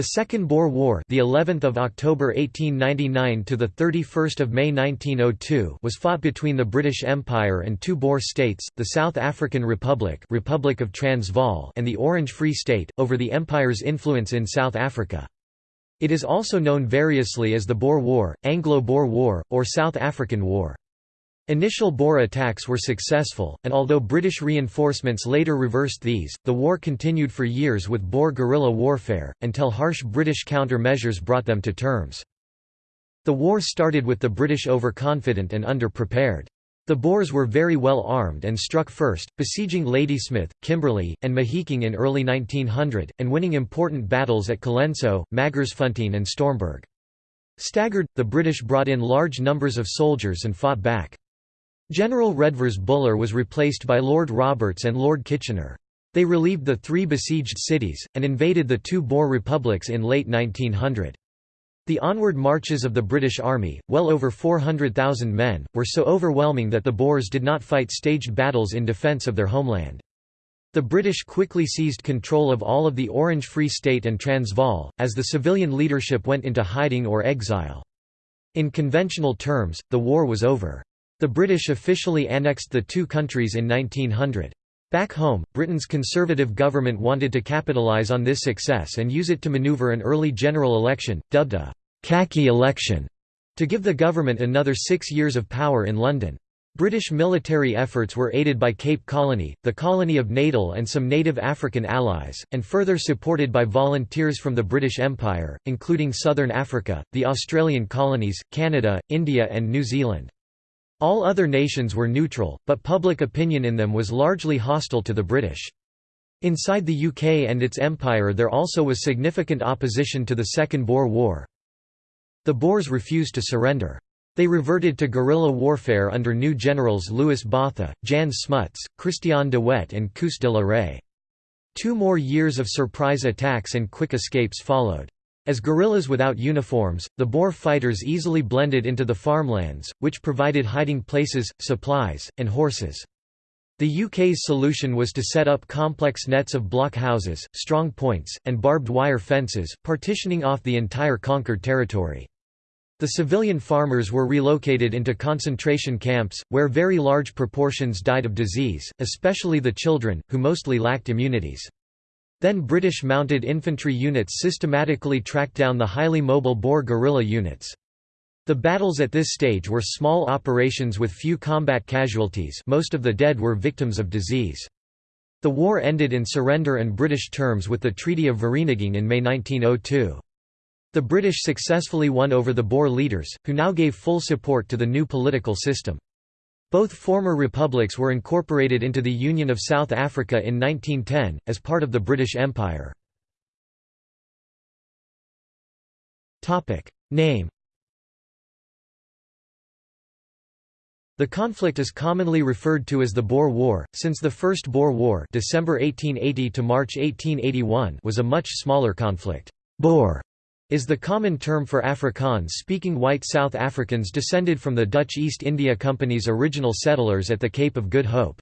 The Second Boer War, the 11th of October 1899 to the 31st of May 1902, was fought between the British Empire and two Boer states, the South African Republic, Republic of Transvaal, and the Orange Free State, over the empire's influence in South Africa. It is also known variously as the Boer War, Anglo-Boer War, or South African War. Initial Boer attacks were successful, and although British reinforcements later reversed these, the war continued for years with Boer guerrilla warfare, until harsh British counter-measures brought them to terms. The war started with the British overconfident and under-prepared. The Boers were very well armed and struck first, besieging Ladysmith, Kimberley, and Mahikeng in early 1900, and winning important battles at Colenso, Magersfontein and Stormberg. Staggered, the British brought in large numbers of soldiers and fought back. General Redvers Buller was replaced by Lord Roberts and Lord Kitchener. They relieved the three besieged cities, and invaded the two Boer republics in late 1900. The onward marches of the British Army, well over 400,000 men, were so overwhelming that the Boers did not fight staged battles in defence of their homeland. The British quickly seized control of all of the Orange Free State and Transvaal, as the civilian leadership went into hiding or exile. In conventional terms, the war was over. The British officially annexed the two countries in 1900. Back home, Britain's Conservative government wanted to capitalise on this success and use it to manoeuvre an early general election, dubbed a «khaki election», to give the government another six years of power in London. British military efforts were aided by Cape Colony, the colony of Natal and some native African allies, and further supported by volunteers from the British Empire, including Southern Africa, the Australian colonies, Canada, India and New Zealand. All other nations were neutral, but public opinion in them was largely hostile to the British. Inside the UK and its empire there also was significant opposition to the Second Boer War. The Boers refused to surrender. They reverted to guerrilla warfare under new generals Louis Botha, Jan Smuts, Christian de Wet and Koos de la Rey. Two more years of surprise attacks and quick escapes followed. As guerrillas without uniforms, the Boer fighters easily blended into the farmlands, which provided hiding places, supplies, and horses. The UK's solution was to set up complex nets of block houses, strong points, and barbed wire fences, partitioning off the entire conquered territory. The civilian farmers were relocated into concentration camps, where very large proportions died of disease, especially the children, who mostly lacked immunities. Then British mounted infantry units systematically tracked down the highly mobile Boer guerrilla units. The battles at this stage were small operations with few combat casualties most of the dead were victims of disease. The war ended in surrender and British terms with the Treaty of Vereeniging in May 1902. The British successfully won over the Boer leaders, who now gave full support to the new political system. Both former republics were incorporated into the Union of South Africa in 1910, as part of the British Empire. Name The conflict is commonly referred to as the Boer War, since the First Boer War December 1880 to March 1881 was a much smaller conflict. Boer is the common term for Afrikaans-speaking white South Africans descended from the Dutch East India Company's original settlers at the Cape of Good Hope.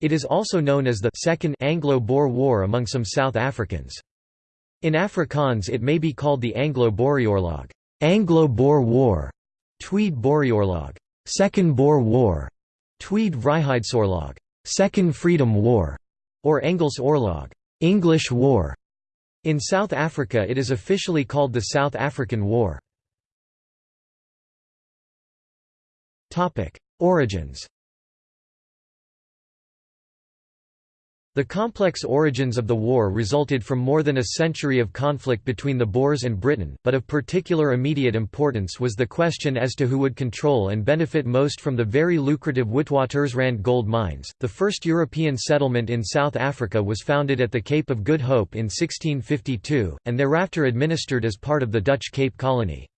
It is also known as the Second Anglo-Boer War among some South Africans. In Afrikaans it may be called the Anglo-Boereoorlog, Anglo-Boer War, Tweede Boereoorlog, Second Boer War, Tweede Vryheidsoorlog, Second Freedom War, or Engels Oorlog, English War. In South Africa it is officially called the South African War. Origins The complex origins of the war resulted from more than a century of conflict between the Boers and Britain, but of particular immediate importance was the question as to who would control and benefit most from the very lucrative Witwatersrand gold mines. The first European settlement in South Africa was founded at the Cape of Good Hope in 1652, and thereafter administered as part of the Dutch Cape Colony.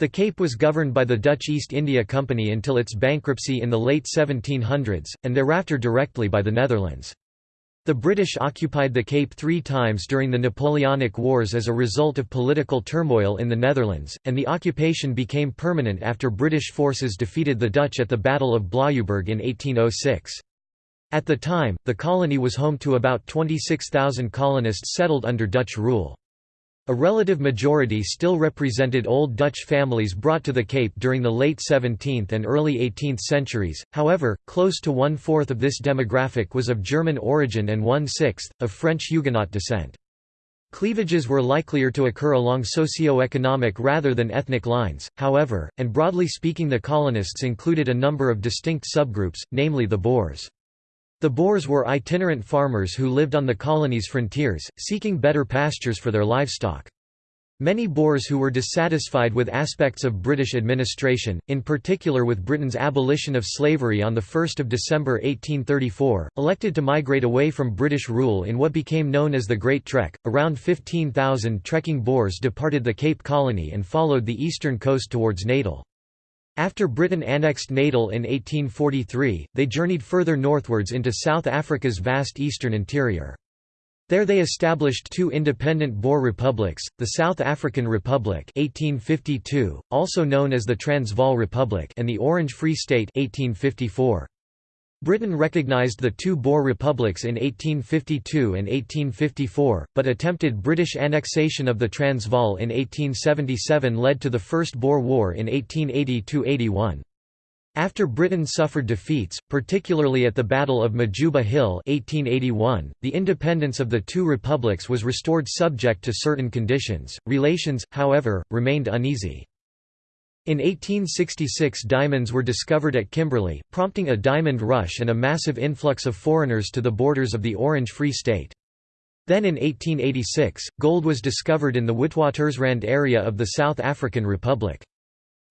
The Cape was governed by the Dutch East India Company until its bankruptcy in the late 1700s, and thereafter directly by the Netherlands. The British occupied the Cape three times during the Napoleonic Wars as a result of political turmoil in the Netherlands, and the occupation became permanent after British forces defeated the Dutch at the Battle of Blaauwberg in 1806. At the time, the colony was home to about 26,000 colonists settled under Dutch rule. A relative majority still represented Old Dutch families brought to the Cape during the late 17th and early 18th centuries, however, close to one-fourth of this demographic was of German origin and one-sixth, of French Huguenot descent. Cleavages were likelier to occur along socio-economic rather than ethnic lines, however, and broadly speaking the colonists included a number of distinct subgroups, namely the Boers. The Boers were itinerant farmers who lived on the colony's frontiers, seeking better pastures for their livestock. Many Boers who were dissatisfied with aspects of British administration, in particular with Britain's abolition of slavery on 1 December 1834, elected to migrate away from British rule in what became known as the Great Trek. Around 15,000 trekking Boers departed the Cape Colony and followed the eastern coast towards Natal. After Britain annexed Natal in 1843, they journeyed further northwards into South Africa's vast eastern interior. There they established two independent Boer republics, the South African Republic 1852, also known as the Transvaal Republic and the Orange Free State 1854. Britain recognised the two Boer republics in 1852 and 1854, but attempted British annexation of the Transvaal in 1877 led to the First Boer War in 1880–81. After Britain suffered defeats, particularly at the Battle of Majuba Hill 1881, the independence of the two republics was restored subject to certain conditions. Relations, however, remained uneasy. In 1866 diamonds were discovered at Kimberley, prompting a diamond rush and a massive influx of foreigners to the borders of the Orange Free State. Then in 1886, gold was discovered in the Witwatersrand area of the South African Republic.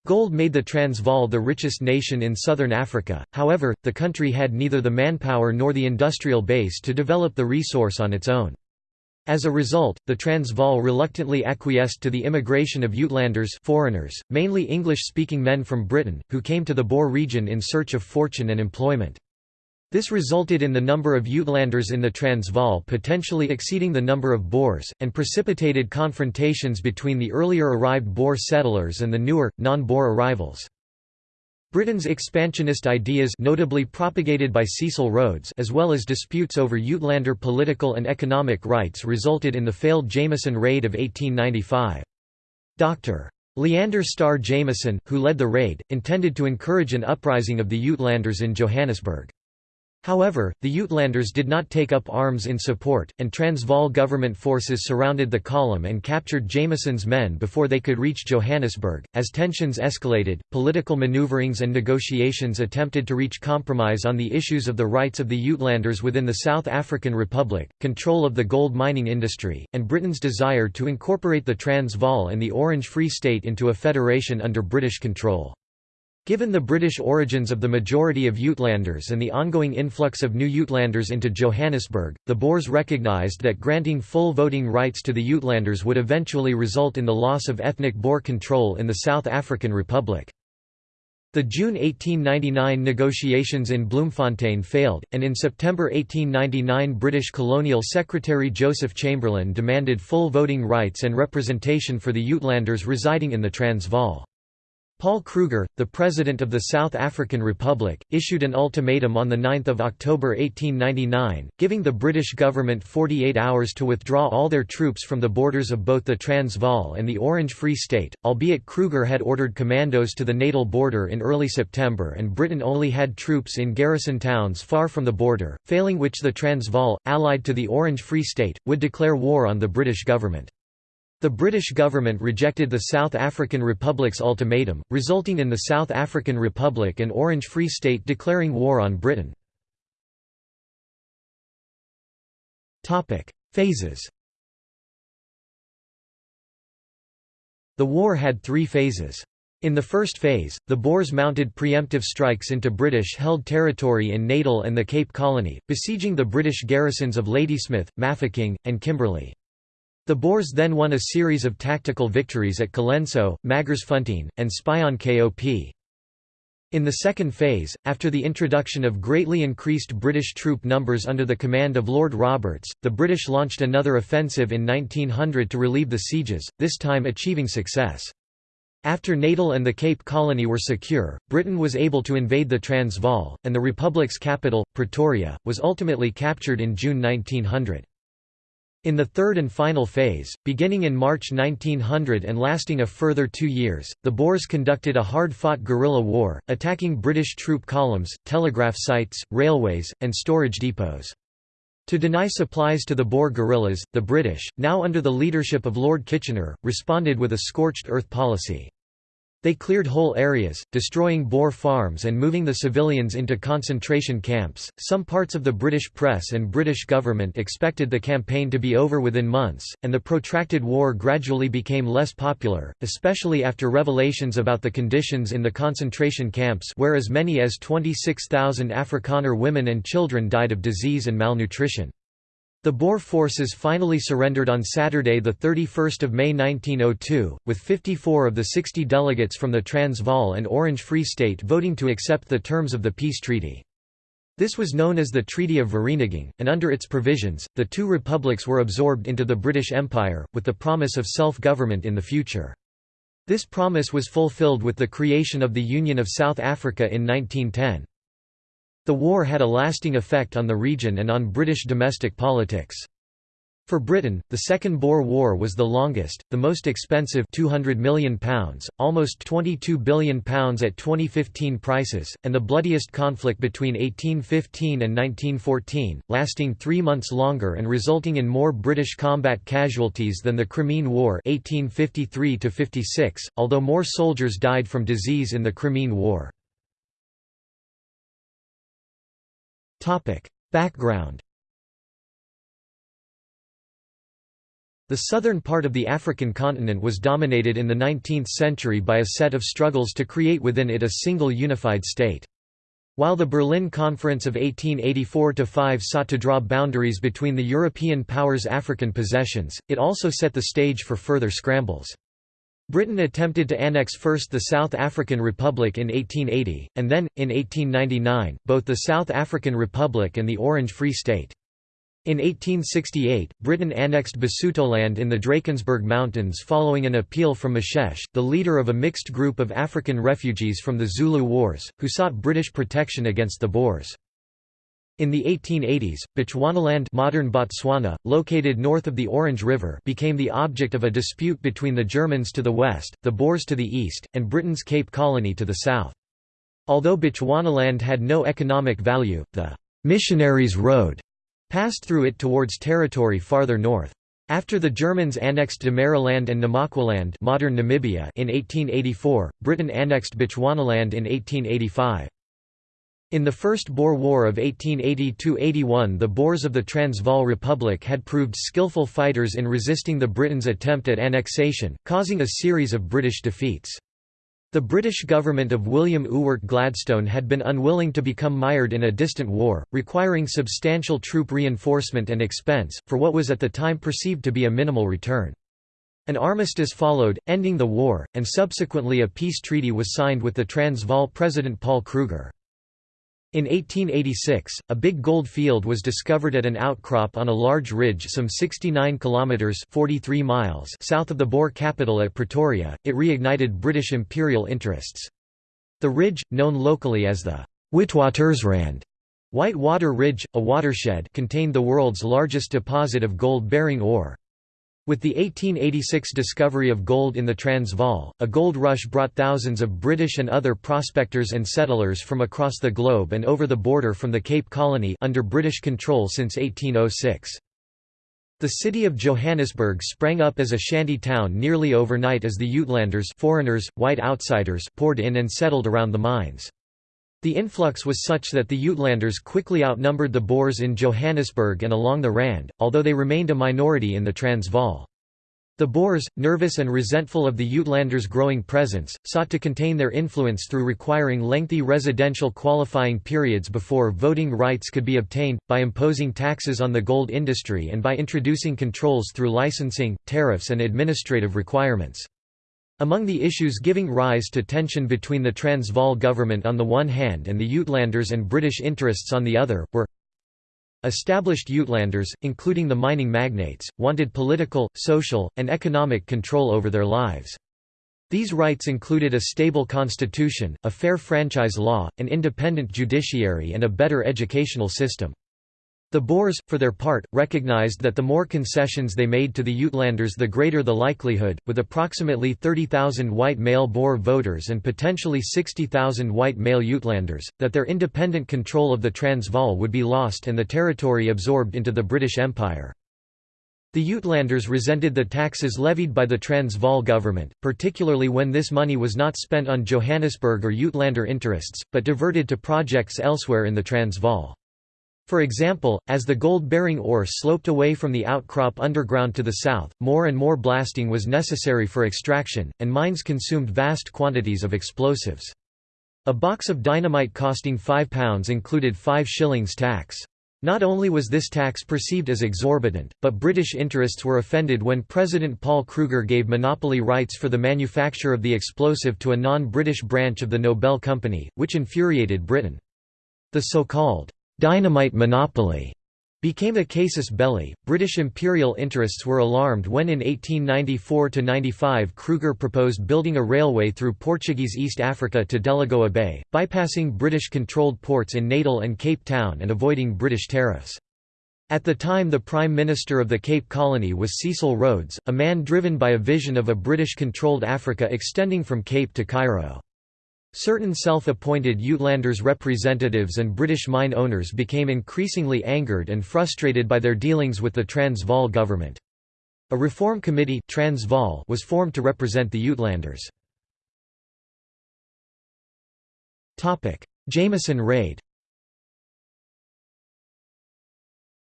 Gold made the Transvaal the richest nation in southern Africa, however, the country had neither the manpower nor the industrial base to develop the resource on its own. As a result, the Transvaal reluctantly acquiesced to the immigration of Uitlanders foreigners, mainly English-speaking men from Britain, who came to the Boer region in search of fortune and employment. This resulted in the number of Uitlanders in the Transvaal potentially exceeding the number of Boers, and precipitated confrontations between the earlier arrived Boer settlers and the newer, non-Boer arrivals. Britain's expansionist ideas notably propagated by Cecil Rhodes as well as disputes over Uitlander political and economic rights resulted in the failed Jameson Raid of 1895. Dr. Leander Starr Jameson, who led the raid, intended to encourage an uprising of the Uitlanders in Johannesburg. However, the Uitlanders did not take up arms in support, and Transvaal government forces surrounded the column and captured Jameson's men before they could reach Johannesburg. As tensions escalated, political maneuverings and negotiations attempted to reach compromise on the issues of the rights of the Uitlanders within the South African Republic, control of the gold mining industry, and Britain's desire to incorporate the Transvaal and the Orange Free State into a federation under British control. Given the British origins of the majority of Uitlanders and the ongoing influx of new Uitlanders into Johannesburg, the Boers recognised that granting full voting rights to the Uitlanders would eventually result in the loss of ethnic Boer control in the South African Republic. The June 1899 negotiations in Bloemfontein failed, and in September 1899 British Colonial Secretary Joseph Chamberlain demanded full voting rights and representation for the Uitlanders residing in the Transvaal. Paul Kruger, the President of the South African Republic, issued an ultimatum on 9 October 1899, giving the British government 48 hours to withdraw all their troops from the borders of both the Transvaal and the Orange Free State, albeit Kruger had ordered commandos to the Natal border in early September and Britain only had troops in garrison towns far from the border, failing which the Transvaal, allied to the Orange Free State, would declare war on the British government. The British government rejected the South African Republic's ultimatum, resulting in the South African Republic and Orange Free State declaring war on Britain. Phases The war had three phases. In the first phase, the Boers mounted preemptive strikes into British-held territory in Natal and the Cape Colony, besieging the British garrisons of Ladysmith, Mafeking, and Kimberley. The Boers then won a series of tactical victories at Colenso, Magersfontein, and Spion Kop. In the second phase, after the introduction of greatly increased British troop numbers under the command of Lord Roberts, the British launched another offensive in 1900 to relieve the sieges, this time achieving success. After Natal and the Cape Colony were secure, Britain was able to invade the Transvaal, and the Republic's capital, Pretoria, was ultimately captured in June 1900. In the third and final phase, beginning in March 1900 and lasting a further two years, the Boers conducted a hard-fought guerrilla war, attacking British troop columns, telegraph sites, railways, and storage depots. To deny supplies to the Boer guerrillas, the British, now under the leadership of Lord Kitchener, responded with a scorched earth policy. They cleared whole areas, destroying Boer farms and moving the civilians into concentration camps. Some parts of the British press and British government expected the campaign to be over within months, and the protracted war gradually became less popular, especially after revelations about the conditions in the concentration camps where as many as 26,000 Afrikaner women and children died of disease and malnutrition. The Boer forces finally surrendered on Saturday 31 May 1902, with 54 of the 60 delegates from the Transvaal and Orange Free State voting to accept the terms of the peace treaty. This was known as the Treaty of Vereeniging, and under its provisions, the two republics were absorbed into the British Empire, with the promise of self-government in the future. This promise was fulfilled with the creation of the Union of South Africa in 1910. The war had a lasting effect on the region and on British domestic politics. For Britain, the Second Boer War was the longest, the most expensive £200 million, almost £22 billion at 2015 prices, and the bloodiest conflict between 1815 and 1914, lasting three months longer and resulting in more British combat casualties than the Crimean War 1853 although more soldiers died from disease in the Crimean War. Background The southern part of the African continent was dominated in the 19th century by a set of struggles to create within it a single unified state. While the Berlin Conference of 1884–5 sought to draw boundaries between the European powers' African possessions, it also set the stage for further scrambles. Britain attempted to annex first the South African Republic in 1880, and then, in 1899, both the South African Republic and the Orange Free State. In 1868, Britain annexed Basutoland in the Drakensberg Mountains following an appeal from Moshesh, the leader of a mixed group of African refugees from the Zulu Wars, who sought British protection against the Boers. In the 1880s, Bechuanaland modern Botswana, located north of the Orange River became the object of a dispute between the Germans to the west, the Boers to the east, and Britain's Cape Colony to the south. Although Bechuanaland had no economic value, the «missionaries' road» passed through it towards territory farther north. After the Germans annexed Damaraland and Namakwaland modern Namibia in 1884, Britain annexed Bechuanaland in 1885. In the First Boer War of 1880–81 the Boers of the Transvaal Republic had proved skillful fighters in resisting the Britain's attempt at annexation, causing a series of British defeats. The British government of William Ewart Gladstone had been unwilling to become mired in a distant war, requiring substantial troop reinforcement and expense, for what was at the time perceived to be a minimal return. An armistice followed, ending the war, and subsequently a peace treaty was signed with the Transvaal President Paul Kruger. In 1886, a big gold field was discovered at an outcrop on a large ridge some 69 kilometers (43 miles) south of the Boer capital at Pretoria. It reignited British imperial interests. The ridge, known locally as the Witwatersrand White Water Ridge, a watershed, contained the world's largest deposit of gold-bearing ore. With the 1886 discovery of gold in the Transvaal, a gold rush brought thousands of British and other prospectors and settlers from across the globe and over the border from the Cape Colony under British control since 1806. The city of Johannesburg sprang up as a shanty town nearly overnight as the Uitlanders foreigners, white outsiders poured in and settled around the mines. The influx was such that the Uitlanders quickly outnumbered the Boers in Johannesburg and along the Rand, although they remained a minority in the Transvaal. The Boers, nervous and resentful of the Uitlanders' growing presence, sought to contain their influence through requiring lengthy residential qualifying periods before voting rights could be obtained, by imposing taxes on the gold industry and by introducing controls through licensing, tariffs and administrative requirements. Among the issues giving rise to tension between the Transvaal government on the one hand and the Uitlanders and British interests on the other, were Established Uitlanders, including the mining magnates, wanted political, social, and economic control over their lives. These rights included a stable constitution, a fair franchise law, an independent judiciary and a better educational system. The Boers, for their part, recognized that the more concessions they made to the Uitlanders the greater the likelihood, with approximately 30,000 white male Boer voters and potentially 60,000 white male Uitlanders, that their independent control of the Transvaal would be lost and the territory absorbed into the British Empire. The Uitlanders resented the taxes levied by the Transvaal government, particularly when this money was not spent on Johannesburg or Uitlander interests, but diverted to projects elsewhere in the Transvaal. For example, as the gold-bearing ore sloped away from the outcrop underground to the south, more and more blasting was necessary for extraction, and mines consumed vast quantities of explosives. A box of dynamite costing £5 included 5 shillings tax. Not only was this tax perceived as exorbitant, but British interests were offended when President Paul Kruger gave monopoly rights for the manufacture of the explosive to a non-British branch of the Nobel Company, which infuriated Britain. The so-called dynamite monopoly became a casus belli. British imperial interests were alarmed when in 1894–95 Kruger proposed building a railway through Portuguese East Africa to Delagoa Bay, bypassing British-controlled ports in Natal and Cape Town and avoiding British tariffs. At the time the Prime Minister of the Cape Colony was Cecil Rhodes, a man driven by a vision of a British-controlled Africa extending from Cape to Cairo. Certain self-appointed Uitlanders representatives and British mine owners became increasingly angered and frustrated by their dealings with the Transvaal government. A reform committee Transvaal was formed to represent the Uitlanders. Jameson raid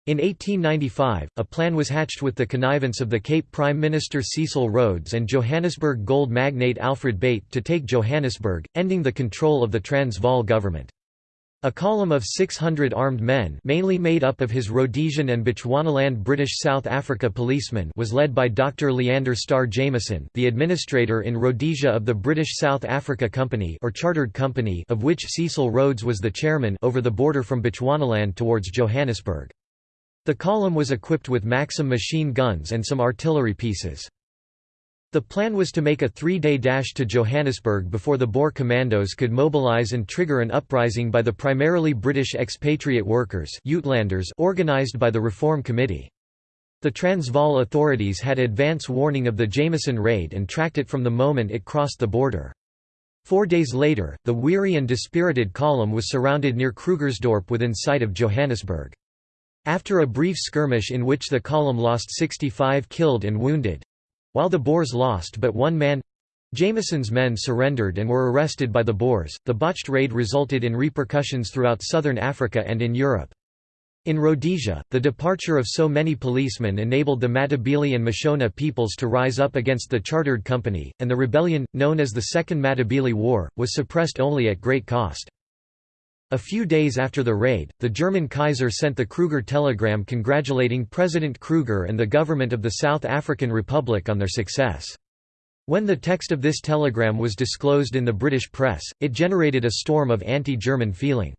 In 1895, a plan was hatched with the connivance of the Cape Prime Minister Cecil Rhodes and Johannesburg gold magnate Alfred Beit to take Johannesburg, ending the control of the Transvaal government. A column of 600 armed men mainly made up of his Rhodesian and Bechuanaland British South Africa policemen was led by Dr. Leander Starr Jameson the administrator in Rhodesia of the British South Africa Company or Chartered Company of which Cecil Rhodes was the chairman over the border from Bechuanaland towards Johannesburg. The column was equipped with Maxim machine guns and some artillery pieces. The plan was to make a three-day dash to Johannesburg before the Boer commandos could mobilise and trigger an uprising by the primarily British expatriate workers organised by the Reform Committee. The Transvaal authorities had advance warning of the Jameson raid and tracked it from the moment it crossed the border. Four days later, the weary and dispirited column was surrounded near Krugersdorp within sight of Johannesburg. After a brief skirmish in which the column lost 65 killed and wounded—while the Boers lost but one man, Jameson's men surrendered and were arrested by the Boers. The botched raid resulted in repercussions throughout southern Africa and in Europe. In Rhodesia, the departure of so many policemen enabled the Matabele and Mashona peoples to rise up against the Chartered Company, and the rebellion, known as the Second Matabele War, was suppressed only at great cost. A few days after the raid, the German Kaiser sent the Kruger telegram congratulating President Kruger and the government of the South African Republic on their success. When the text of this telegram was disclosed in the British press, it generated a storm of anti-German feeling.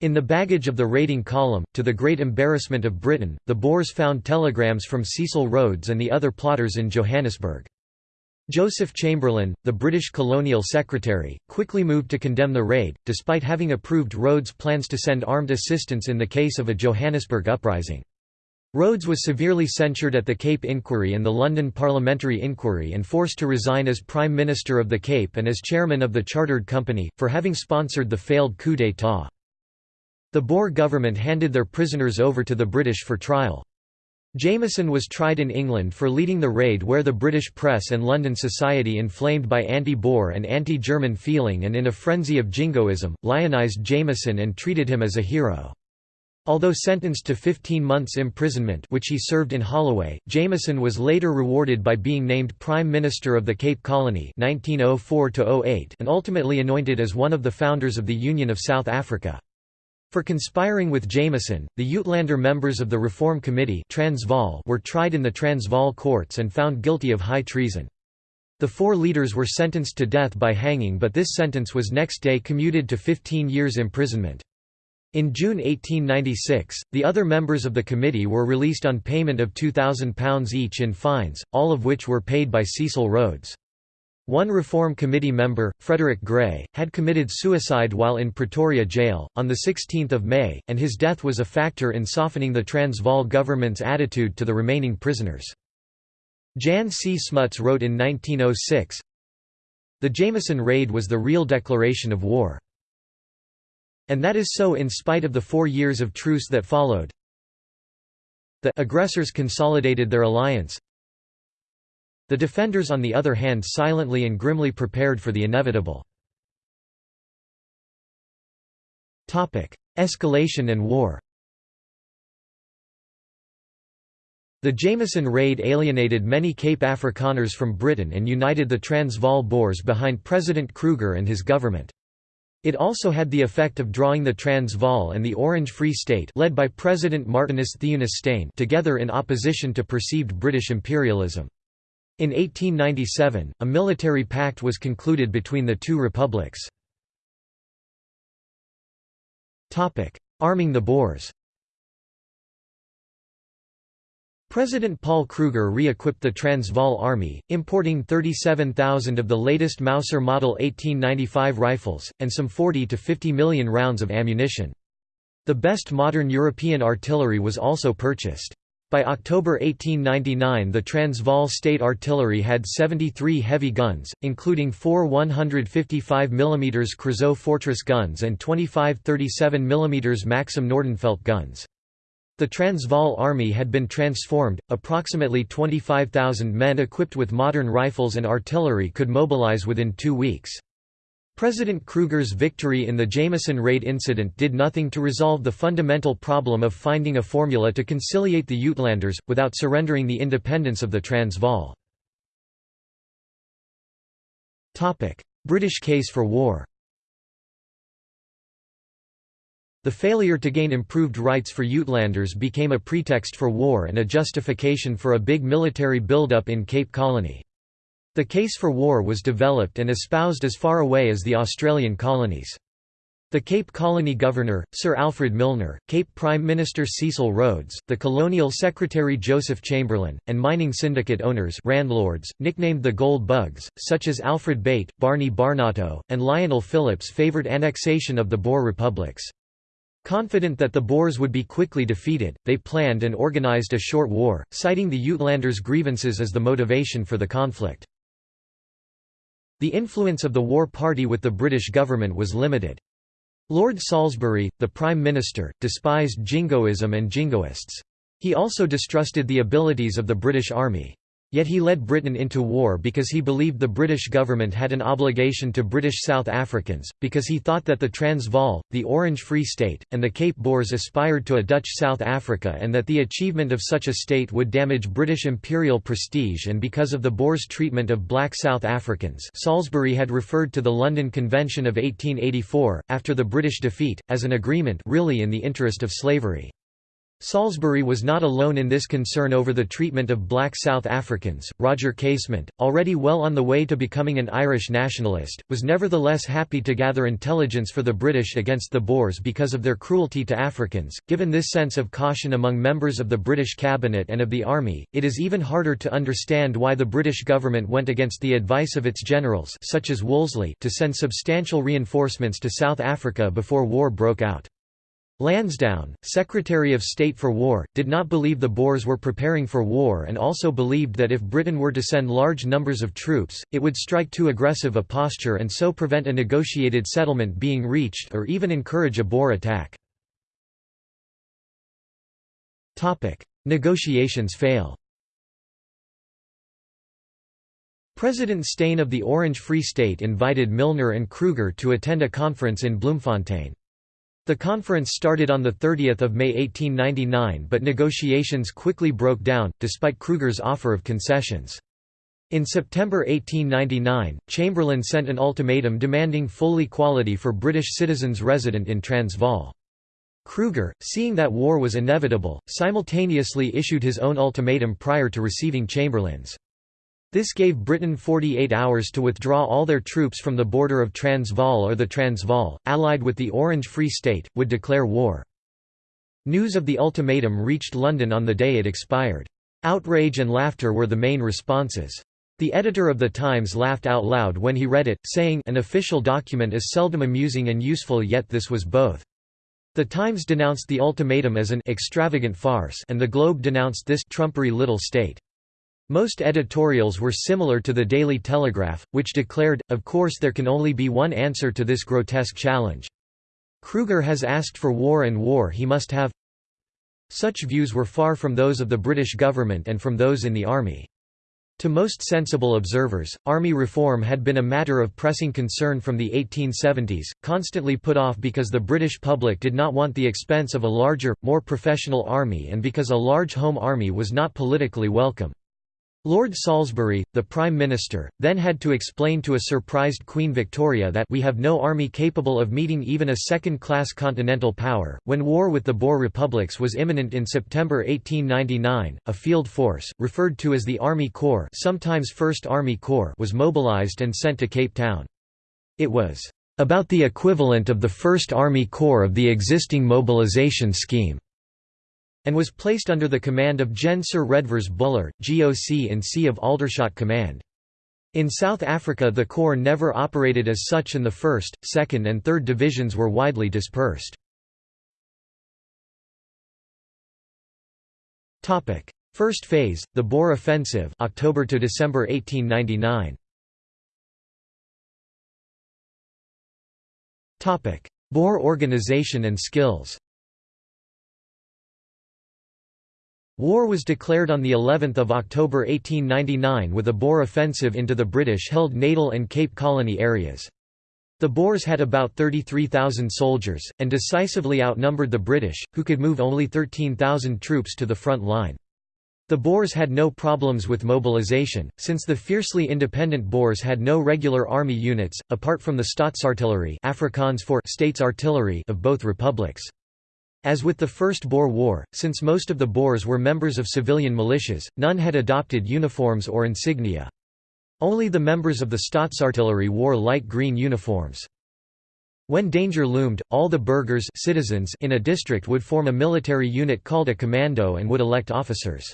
In the baggage of the raiding column, to the great embarrassment of Britain, the Boers found telegrams from Cecil Rhodes and the other plotters in Johannesburg. Joseph Chamberlain, the British colonial secretary, quickly moved to condemn the raid, despite having approved Rhodes' plans to send armed assistance in the case of a Johannesburg uprising. Rhodes was severely censured at the Cape Inquiry and the London Parliamentary Inquiry and forced to resign as Prime Minister of the Cape and as chairman of the Chartered Company, for having sponsored the failed coup d'état. The Boer government handed their prisoners over to the British for trial. Jameson was tried in England for leading the raid where the British press and London society inflamed by anti-Boer and anti-German feeling and in a frenzy of jingoism, lionised Jameson and treated him as a hero. Although sentenced to 15 months imprisonment which he served in Holloway, Jameson was later rewarded by being named Prime Minister of the Cape Colony 1904 and ultimately anointed as one of the founders of the Union of South Africa. For conspiring with Jameson, the Uitlander members of the Reform Committee Transvaal were tried in the Transvaal courts and found guilty of high treason. The four leaders were sentenced to death by hanging but this sentence was next day commuted to 15 years imprisonment. In June 1896, the other members of the committee were released on payment of £2,000 each in fines, all of which were paid by Cecil Rhodes. One Reform Committee member, Frederick Gray, had committed suicide while in Pretoria jail, on 16 May, and his death was a factor in softening the Transvaal government's attitude to the remaining prisoners. Jan C. Smuts wrote in 1906, The Jameson Raid was the real declaration of war. And that is so in spite of the four years of truce that followed. The aggressors consolidated their alliance, the defenders on the other hand silently and grimly prepared for the inevitable. Escalation and war The Jameson raid alienated many Cape Afrikaners from Britain and united the Transvaal Boers behind President Kruger and his government. It also had the effect of drawing the Transvaal and the Orange Free State led by President Martinus Theunis Steyn together in opposition to perceived British imperialism. In 1897, a military pact was concluded between the two republics. Arming the Boers President Paul Kruger re-equipped the Transvaal Army, importing 37,000 of the latest Mauser Model 1895 rifles, and some 40 to 50 million rounds of ammunition. The best modern European artillery was also purchased. By October 1899 the Transvaal State Artillery had 73 heavy guns, including four 155 mm Creusot Fortress guns and 25 37 mm Maxim Nordenfeldt guns. The Transvaal Army had been transformed, approximately 25,000 men equipped with modern rifles and artillery could mobilize within two weeks. President Kruger's victory in the Jameson raid incident did nothing to resolve the fundamental problem of finding a formula to conciliate the Uitlanders, without surrendering the independence of the Transvaal. British case for war The failure to gain improved rights for Uitlanders became a pretext for war and a justification for a big military build-up in Cape Colony. The case for war was developed and espoused as far away as the Australian colonies. The Cape Colony Governor, Sir Alfred Milner, Cape Prime Minister Cecil Rhodes, the Colonial Secretary Joseph Chamberlain, and mining syndicate owners landlords, nicknamed the Gold Bugs, such as Alfred Beit, Barney Barnato, and Lionel Phillips favoured annexation of the Boer republics. Confident that the Boers would be quickly defeated, they planned and organised a short war, citing the Uitlanders' grievances as the motivation for the conflict. The influence of the war party with the British government was limited. Lord Salisbury, the Prime Minister, despised jingoism and jingoists. He also distrusted the abilities of the British Army. Yet he led Britain into war because he believed the British government had an obligation to British South Africans, because he thought that the Transvaal, the Orange Free State, and the Cape Boers aspired to a Dutch South Africa and that the achievement of such a state would damage British imperial prestige and because of the Boers' treatment of black South Africans Salisbury had referred to the London Convention of 1884, after the British defeat, as an agreement really in the interest of slavery. Salisbury was not alone in this concern over the treatment of black South Africans. Roger Casement, already well on the way to becoming an Irish nationalist, was nevertheless happy to gather intelligence for the British against the Boers because of their cruelty to Africans. Given this sense of caution among members of the British cabinet and of the army, it is even harder to understand why the British government went against the advice of its generals, such as Wolseley, to send substantial reinforcements to South Africa before war broke out. Lansdowne, Secretary of State for War, did not believe the Boers were preparing for war and also believed that if Britain were to send large numbers of troops, it would strike too aggressive a posture and so prevent a negotiated settlement being reached or even encourage a Boer attack. Negotiations fail President Steyn of the Orange Free State invited Milner and Kruger to attend a conference in Bloemfontein. The conference started on 30 May 1899 but negotiations quickly broke down, despite Kruger's offer of concessions. In September 1899, Chamberlain sent an ultimatum demanding full equality for British citizens resident in Transvaal. Kruger, seeing that war was inevitable, simultaneously issued his own ultimatum prior to receiving Chamberlain's. This gave Britain 48 hours to withdraw all their troops from the border of Transvaal or the Transvaal, allied with the Orange Free State, would declare war. News of the ultimatum reached London on the day it expired. Outrage and laughter were the main responses. The editor of the Times laughed out loud when he read it, saying an official document is seldom amusing and useful yet this was both. The Times denounced the ultimatum as an extravagant farce and the Globe denounced this trumpery little state. Most editorials were similar to the Daily Telegraph, which declared, of course there can only be one answer to this grotesque challenge. Kruger has asked for war and war he must have. Such views were far from those of the British government and from those in the army. To most sensible observers, army reform had been a matter of pressing concern from the 1870s, constantly put off because the British public did not want the expense of a larger, more professional army and because a large home army was not politically welcome. Lord Salisbury, the Prime Minister, then had to explain to a surprised Queen Victoria that we have no army capable of meeting even a second-class continental power. When war with the Boer republics was imminent in September 1899, a field force, referred to as the Army Corps, sometimes First Army Corps, was mobilized and sent to Cape Town. It was about the equivalent of the First Army Corps of the existing mobilization scheme and was placed under the command of Gen Sir Redvers Buller, GOC in C of Aldershot Command. In South Africa the Corps never operated as such and the 1st, 2nd and 3rd Divisions were widely dispersed. First phase, the Boer Offensive October to December 1899. Boer organization and skills War was declared on the 11th of October 1899 with a Boer offensive into the British-held Natal and Cape Colony areas. The Boers had about 33,000 soldiers, and decisively outnumbered the British, who could move only 13,000 troops to the front line. The Boers had no problems with mobilization, since the fiercely independent Boers had no regular army units, apart from the Staatsartillerie Afrikaans for States Artillery of both republics. As with the First Boer War, since most of the Boers were members of civilian militias, none had adopted uniforms or insignia. Only the members of the Staatsartillerie wore light green uniforms. When danger loomed, all the burghers citizens in a district would form a military unit called a commando and would elect officers.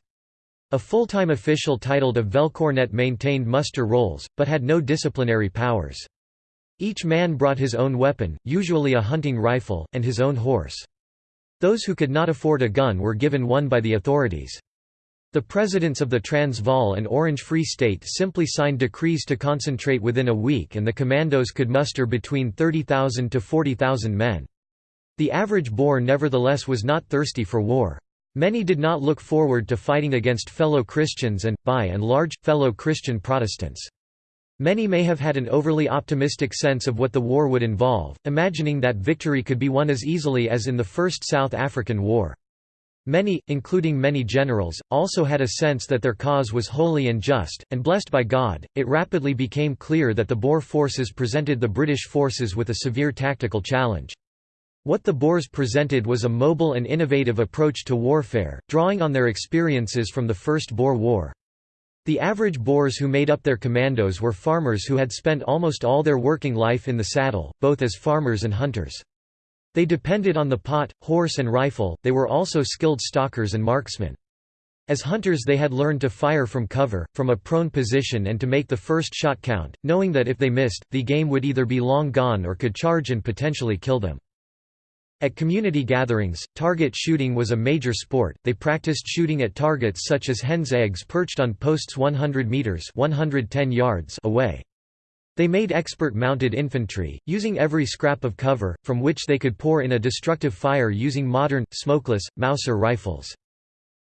A full-time official titled a Veldkornet maintained muster rolls, but had no disciplinary powers. Each man brought his own weapon, usually a hunting rifle, and his own horse. Those who could not afford a gun were given one by the authorities. The presidents of the Transvaal and Orange Free State simply signed decrees to concentrate within a week and the commandos could muster between 30,000 to 40,000 men. The average Boer nevertheless was not thirsty for war. Many did not look forward to fighting against fellow Christians and, by and large, fellow Christian Protestants. Many may have had an overly optimistic sense of what the war would involve, imagining that victory could be won as easily as in the First South African War. Many, including many generals, also had a sense that their cause was holy and just, and blessed by God. It rapidly became clear that the Boer forces presented the British forces with a severe tactical challenge. What the Boers presented was a mobile and innovative approach to warfare, drawing on their experiences from the First Boer War. The average Boers who made up their commandos were farmers who had spent almost all their working life in the saddle, both as farmers and hunters. They depended on the pot, horse and rifle, they were also skilled stalkers and marksmen. As hunters they had learned to fire from cover, from a prone position and to make the first shot count, knowing that if they missed, the game would either be long gone or could charge and potentially kill them. At community gatherings, target shooting was a major sport. They practiced shooting at targets such as hens' eggs perched on posts 100 meters (110 yards) away. They made expert mounted infantry, using every scrap of cover, from which they could pour in a destructive fire using modern, smokeless, Mauser rifles.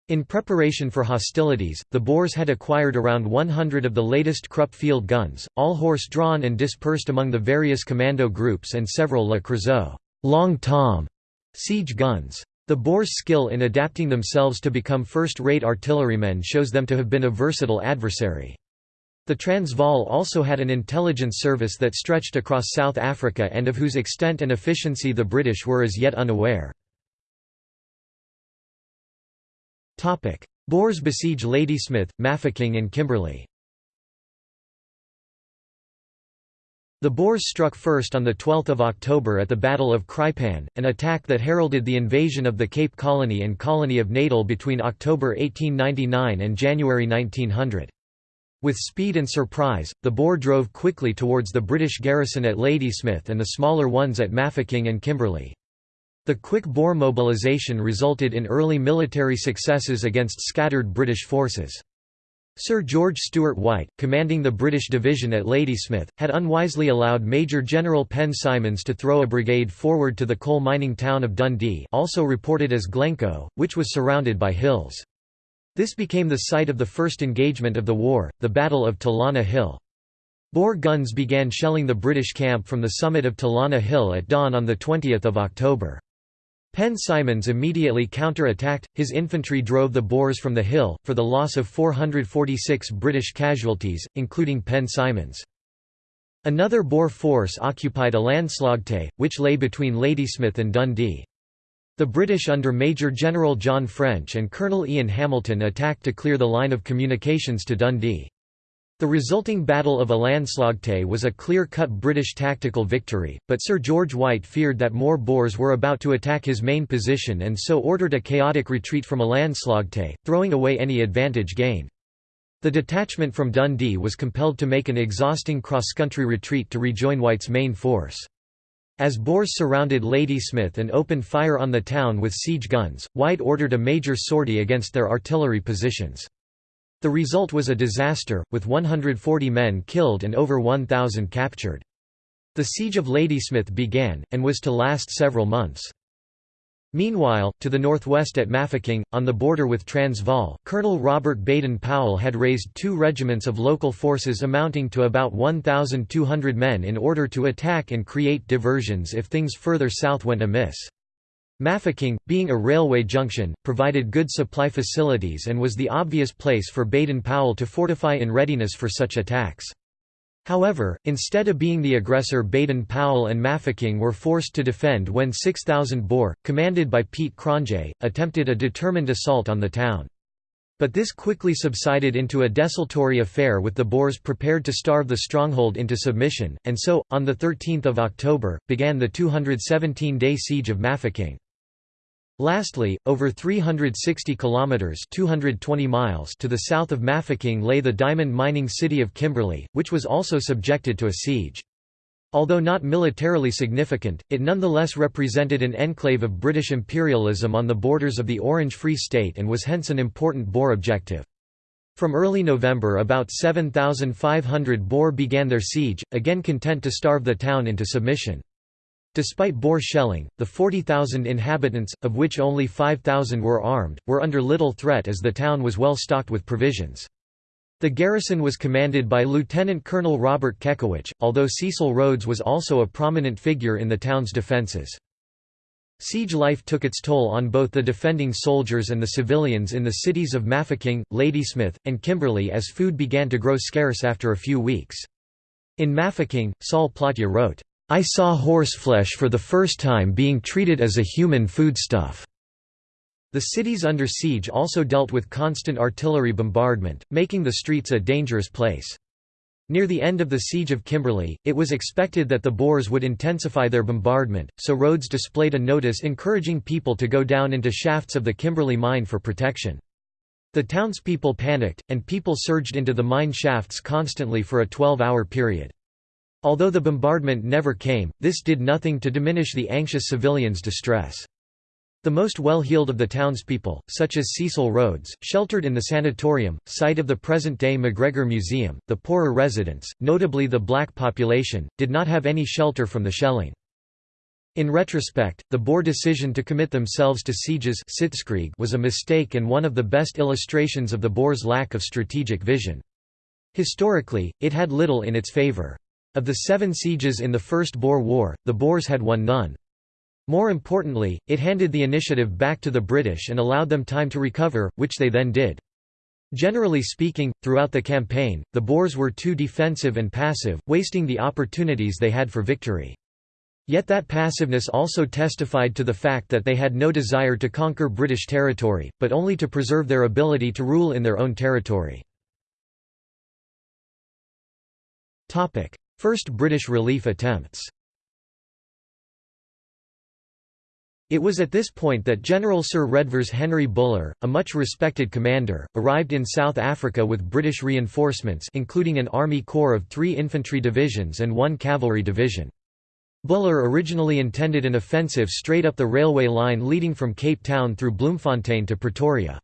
In preparation for hostilities, the Boers had acquired around 100 of the latest Krupp field guns, all horse-drawn and dispersed among the various commando groups and several Le Creusot Long Tom siege guns. The Boers' skill in adapting themselves to become first-rate artillerymen shows them to have been a versatile adversary. The Transvaal also had an intelligence service that stretched across South Africa and of whose extent and efficiency the British were as yet unaware. Boers besiege Ladysmith, Mafeking and Kimberley The Boers struck first on 12 October at the Battle of Kraaipan, an attack that heralded the invasion of the Cape Colony and Colony of Natal between October 1899 and January 1900. With speed and surprise, the Boer drove quickly towards the British garrison at Ladysmith and the smaller ones at Mafeking and Kimberley. The quick Boer mobilisation resulted in early military successes against scattered British forces. Sir George Stuart White, commanding the British division at Ladysmith, had unwisely allowed Major General Penn Symons to throw a brigade forward to the coal mining town of Dundee also reported as Glencoe, which was surrounded by hills. This became the site of the first engagement of the war, the Battle of Talana Hill. Boer guns began shelling the British camp from the summit of Talana Hill at dawn on 20 October. Penn Symons immediately counter-attacked, his infantry drove the Boers from the hill, for the loss of 446 British casualties, including Penn Symons. Another Boer force occupied a Elandslaagte, which lay between Ladysmith and Dundee. The British under Major General John French and Colonel Ian Hamilton attacked to clear the line of communications to Dundee. The resulting Battle of Elandslaagte was a clear-cut British tactical victory, but Sir George White feared that more Boers were about to attack his main position and so ordered a chaotic retreat from Elandslaagte, throwing away any advantage gained. The detachment from Dundee was compelled to make an exhausting cross-country retreat to rejoin White's main force. As Boers surrounded Ladysmith and opened fire on the town with siege guns, White ordered a major sortie against their artillery positions. The result was a disaster, with 140 men killed and over 1,000 captured. The siege of Ladysmith began, and was to last several months. Meanwhile, to the northwest at Mafeking, on the border with Transvaal, Colonel Robert Baden-Powell had raised two regiments of local forces amounting to about 1,200 men in order to attack and create diversions if things further south went amiss. Mafeking, being a railway junction, provided good supply facilities and was the obvious place for Baden-Powell to fortify in readiness for such attacks. However, instead of being the aggressor Baden-Powell and Mafeking were forced to defend when 6,000 Boer, commanded by Piet Cronje, attempted a determined assault on the town. But this quickly subsided into a desultory affair with the Boers prepared to starve the stronghold into submission, and so, on 13 October, began the 217-day siege of Mafeking. Lastly, over 360 kilometers (220 miles) to the south of Mafeking lay the diamond mining city of Kimberley, which was also subjected to a siege. Although not militarily significant, it nonetheless represented an enclave of British imperialism on the borders of the Orange Free State and was hence an important Boer objective. From early November about 7,500 Boer began their siege, again content to starve the town into submission. Despite Boer shelling, the 40,000 inhabitants, of which only 5,000 were armed, were under little threat as the town was well stocked with provisions. The garrison was commanded by Lieutenant Colonel Robert Kekewich, although Cecil Rhodes was also a prominent figure in the town's defences. Siege life took its toll on both the defending soldiers and the civilians in the cities of Mafeking, Ladysmith, and Kimberley as food began to grow scarce after a few weeks. In Mafeking, Sol Plaatje wrote, I saw horseflesh for the first time being treated as a human foodstuff. The cities under siege also dealt with constant artillery bombardment, making the streets a dangerous place. Near the end of the Siege of Kimberley, it was expected that the Boers would intensify their bombardment, so Rhodes displayed a notice encouraging people to go down into shafts of the Kimberley mine for protection. The townspeople panicked, and people surged into the mine shafts constantly for a 12-hour period. Although the bombardment never came, this did nothing to diminish the anxious civilians' distress. The most well-heeled of the townspeople, such as Cecil Rhodes, sheltered in the sanatorium, site of the present-day McGregor Museum, the poorer residents, notably the black population, did not have any shelter from the shelling. In retrospect, the Boer decision to commit themselves to sieges was a mistake and one of the best illustrations of the Boers' lack of strategic vision. Historically, it had little in its favour. Of the seven sieges in the First Boer War, the Boers had won none. More importantly, it handed the initiative back to the British and allowed them time to recover, which they then did. Generally speaking, throughout the campaign, the Boers were too defensive and passive, wasting the opportunities they had for victory. Yet that passiveness also testified to the fact that they had no desire to conquer British territory, but only to preserve their ability to rule in their own territory. First British relief attempts It was at this point that General Sir Redvers Henry Buller, a much respected commander, arrived in South Africa with British reinforcements including an army corps of three infantry divisions and one cavalry division. Buller originally intended an offensive straight up the railway line leading from Cape Town through Bloemfontein to Pretoria.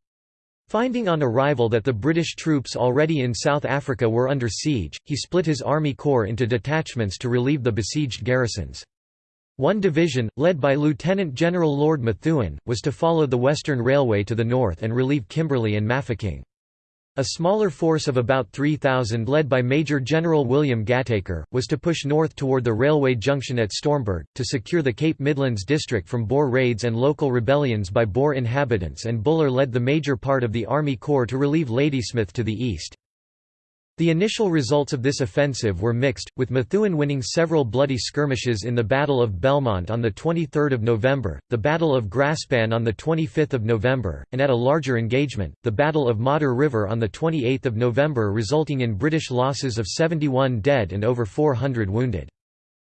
Finding on arrival that the British troops already in South Africa were under siege, he split his army corps into detachments to relieve the besieged garrisons. One division, led by Lieutenant General Lord Methuen, was to follow the Western Railway to the north and relieve Kimberley and Mafeking. A smaller force of about 3,000 led by Major General William Gatacre, was to push north toward the railway junction at Stormberg, to secure the Cape Midlands district from Boer raids and local rebellions by Boer inhabitants and Buller led the major part of the Army Corps to relieve Ladysmith to the east. The initial results of this offensive were mixed, with Methuen winning several bloody skirmishes in the Battle of Belmont on 23 November, the Battle of Graspan on 25 November, and at a larger engagement, the Battle of Modder River on 28 November resulting in British losses of 71 dead and over 400 wounded.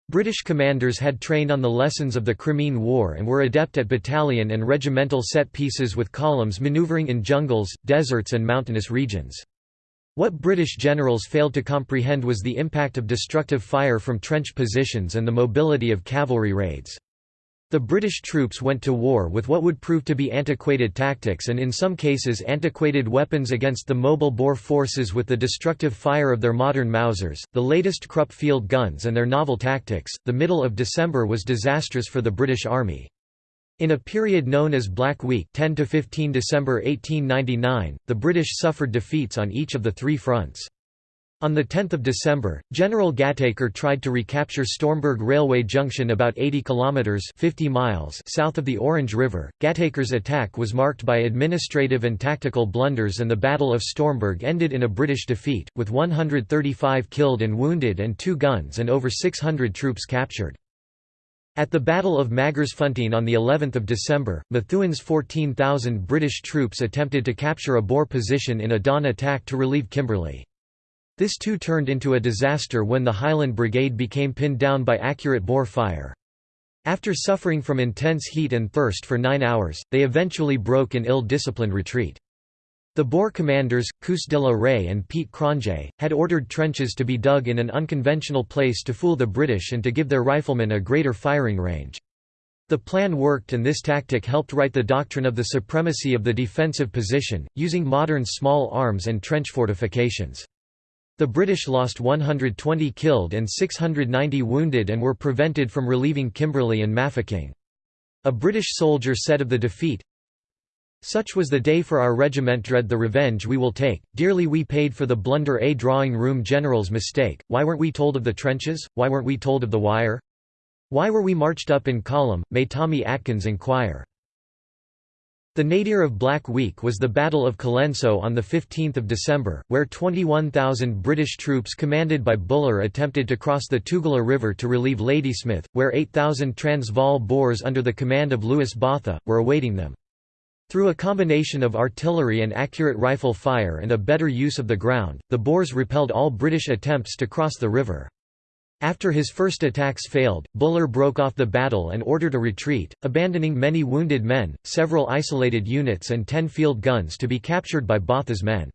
British commanders had trained on the lessons of the Crimean War and were adept at battalion and regimental set pieces with columns manoeuvring in jungles, deserts and mountainous regions. What British generals failed to comprehend was the impact of destructive fire from trench positions and the mobility of cavalry raids. The British troops went to war with what would prove to be antiquated tactics and in some cases antiquated weapons against the mobile Boer forces with the destructive fire of their modern Mausers, the latest Krupp field guns and their novel tactics. The middle of December was disastrous for the British Army. In a period known as Black Week 10 to 15 December 1899, the British suffered defeats on each of the three fronts. On 10 December, General Gatacre tried to recapture Stormberg Railway Junction about 80 kilometres 50 miles south of the Orange River. Gatacre's attack was marked by administrative and tactical blunders and the Battle of Stormberg ended in a British defeat, with 135 killed and wounded and two guns and over 600 troops captured. At the Battle of Magersfontein on the 11th of December, Methuen's 14,000 British troops attempted to capture a Boer position in a dawn attack to relieve Kimberley. This too turned into a disaster when the Highland Brigade became pinned down by accurate Boer fire. After suffering from intense heat and thirst for nine hours, they eventually broke in ill-disciplined retreat. The Boer commanders, Koos de la Rey and Piet Cronje, had ordered trenches to be dug in an unconventional place to fool the British and to give their riflemen a greater firing range. The plan worked and this tactic helped write the doctrine of the supremacy of the defensive position, using modern small arms and trench fortifications. The British lost 120 killed and 690 wounded and were prevented from relieving Kimberley and Mafeking. A British soldier said of the defeat, such was the day for our regiment dread the revenge we will take, dearly we paid for the blunder a drawing room general's mistake, why weren't we told of the trenches, why weren't we told of the wire? Why were we marched up in column, may Tommy Atkins inquire. The nadir of Black Week was the Battle of Colenso on 15 December, where 21,000 British troops commanded by Buller attempted to cross the Tugela River to relieve Ladysmith, where 8,000 Transvaal Boers under the command of Louis Botha, were awaiting them. Through a combination of artillery and accurate rifle fire and a better use of the ground, the Boers repelled all British attempts to cross the river. After his first attacks failed, Buller broke off the battle and ordered a retreat, abandoning many wounded men, several isolated units and ten field guns to be captured by Botha's men.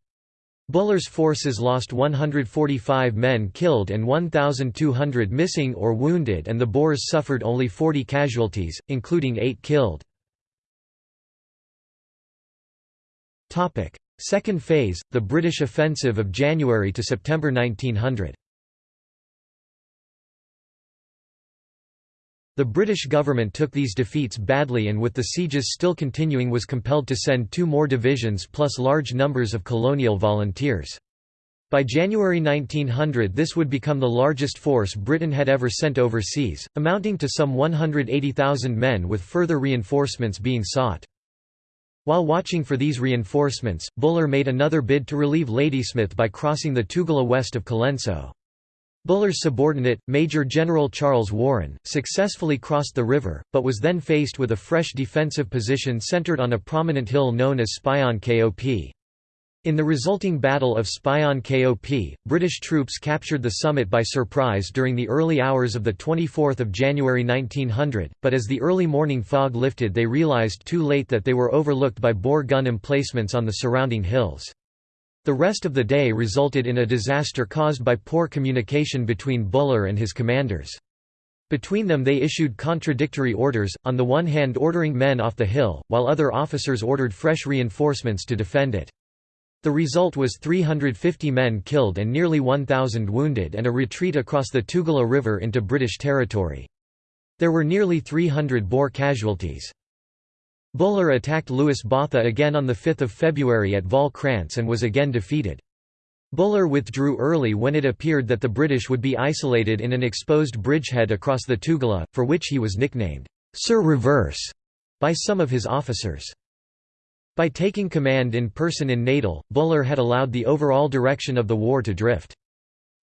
Buller's forces lost 145 men killed and 1,200 missing or wounded and the Boers suffered only 40 casualties, including 8 killed. Topic: Second phase, the British offensive of January to September 1900. The British government took these defeats badly and with the sieges still continuing was compelled to send two more divisions plus large numbers of colonial volunteers. By January 1900 this would become the largest force Britain had ever sent overseas, amounting to some 180,000 men with further reinforcements being sought. While watching for these reinforcements, Buller made another bid to relieve Ladysmith by crossing the Tugela west of Colenso. Buller's subordinate, Major General Charles Warren, successfully crossed the river, but was then faced with a fresh defensive position centered on a prominent hill known as Spion Kop. In the resulting Battle of Spion Kop, British troops captured the summit by surprise during the early hours of 24 January 1900, but as the early morning fog lifted they realised too late that they were overlooked by Boer gun emplacements on the surrounding hills. The rest of the day resulted in a disaster caused by poor communication between Buller and his commanders. Between them they issued contradictory orders, on the one hand ordering men off the hill, while other officers ordered fresh reinforcements to defend it. The result was 350 men killed and nearly 1,000 wounded and a retreat across the Tugela River into British territory. There were nearly 300 Boer casualties. Buller attacked Louis Botha again on 5 February at Val and was again defeated. Buller withdrew early when it appeared that the British would be isolated in an exposed bridgehead across the Tugela, for which he was nicknamed, Sir Reverse, by some of his officers. By taking command in person in Natal, Buller had allowed the overall direction of the war to drift.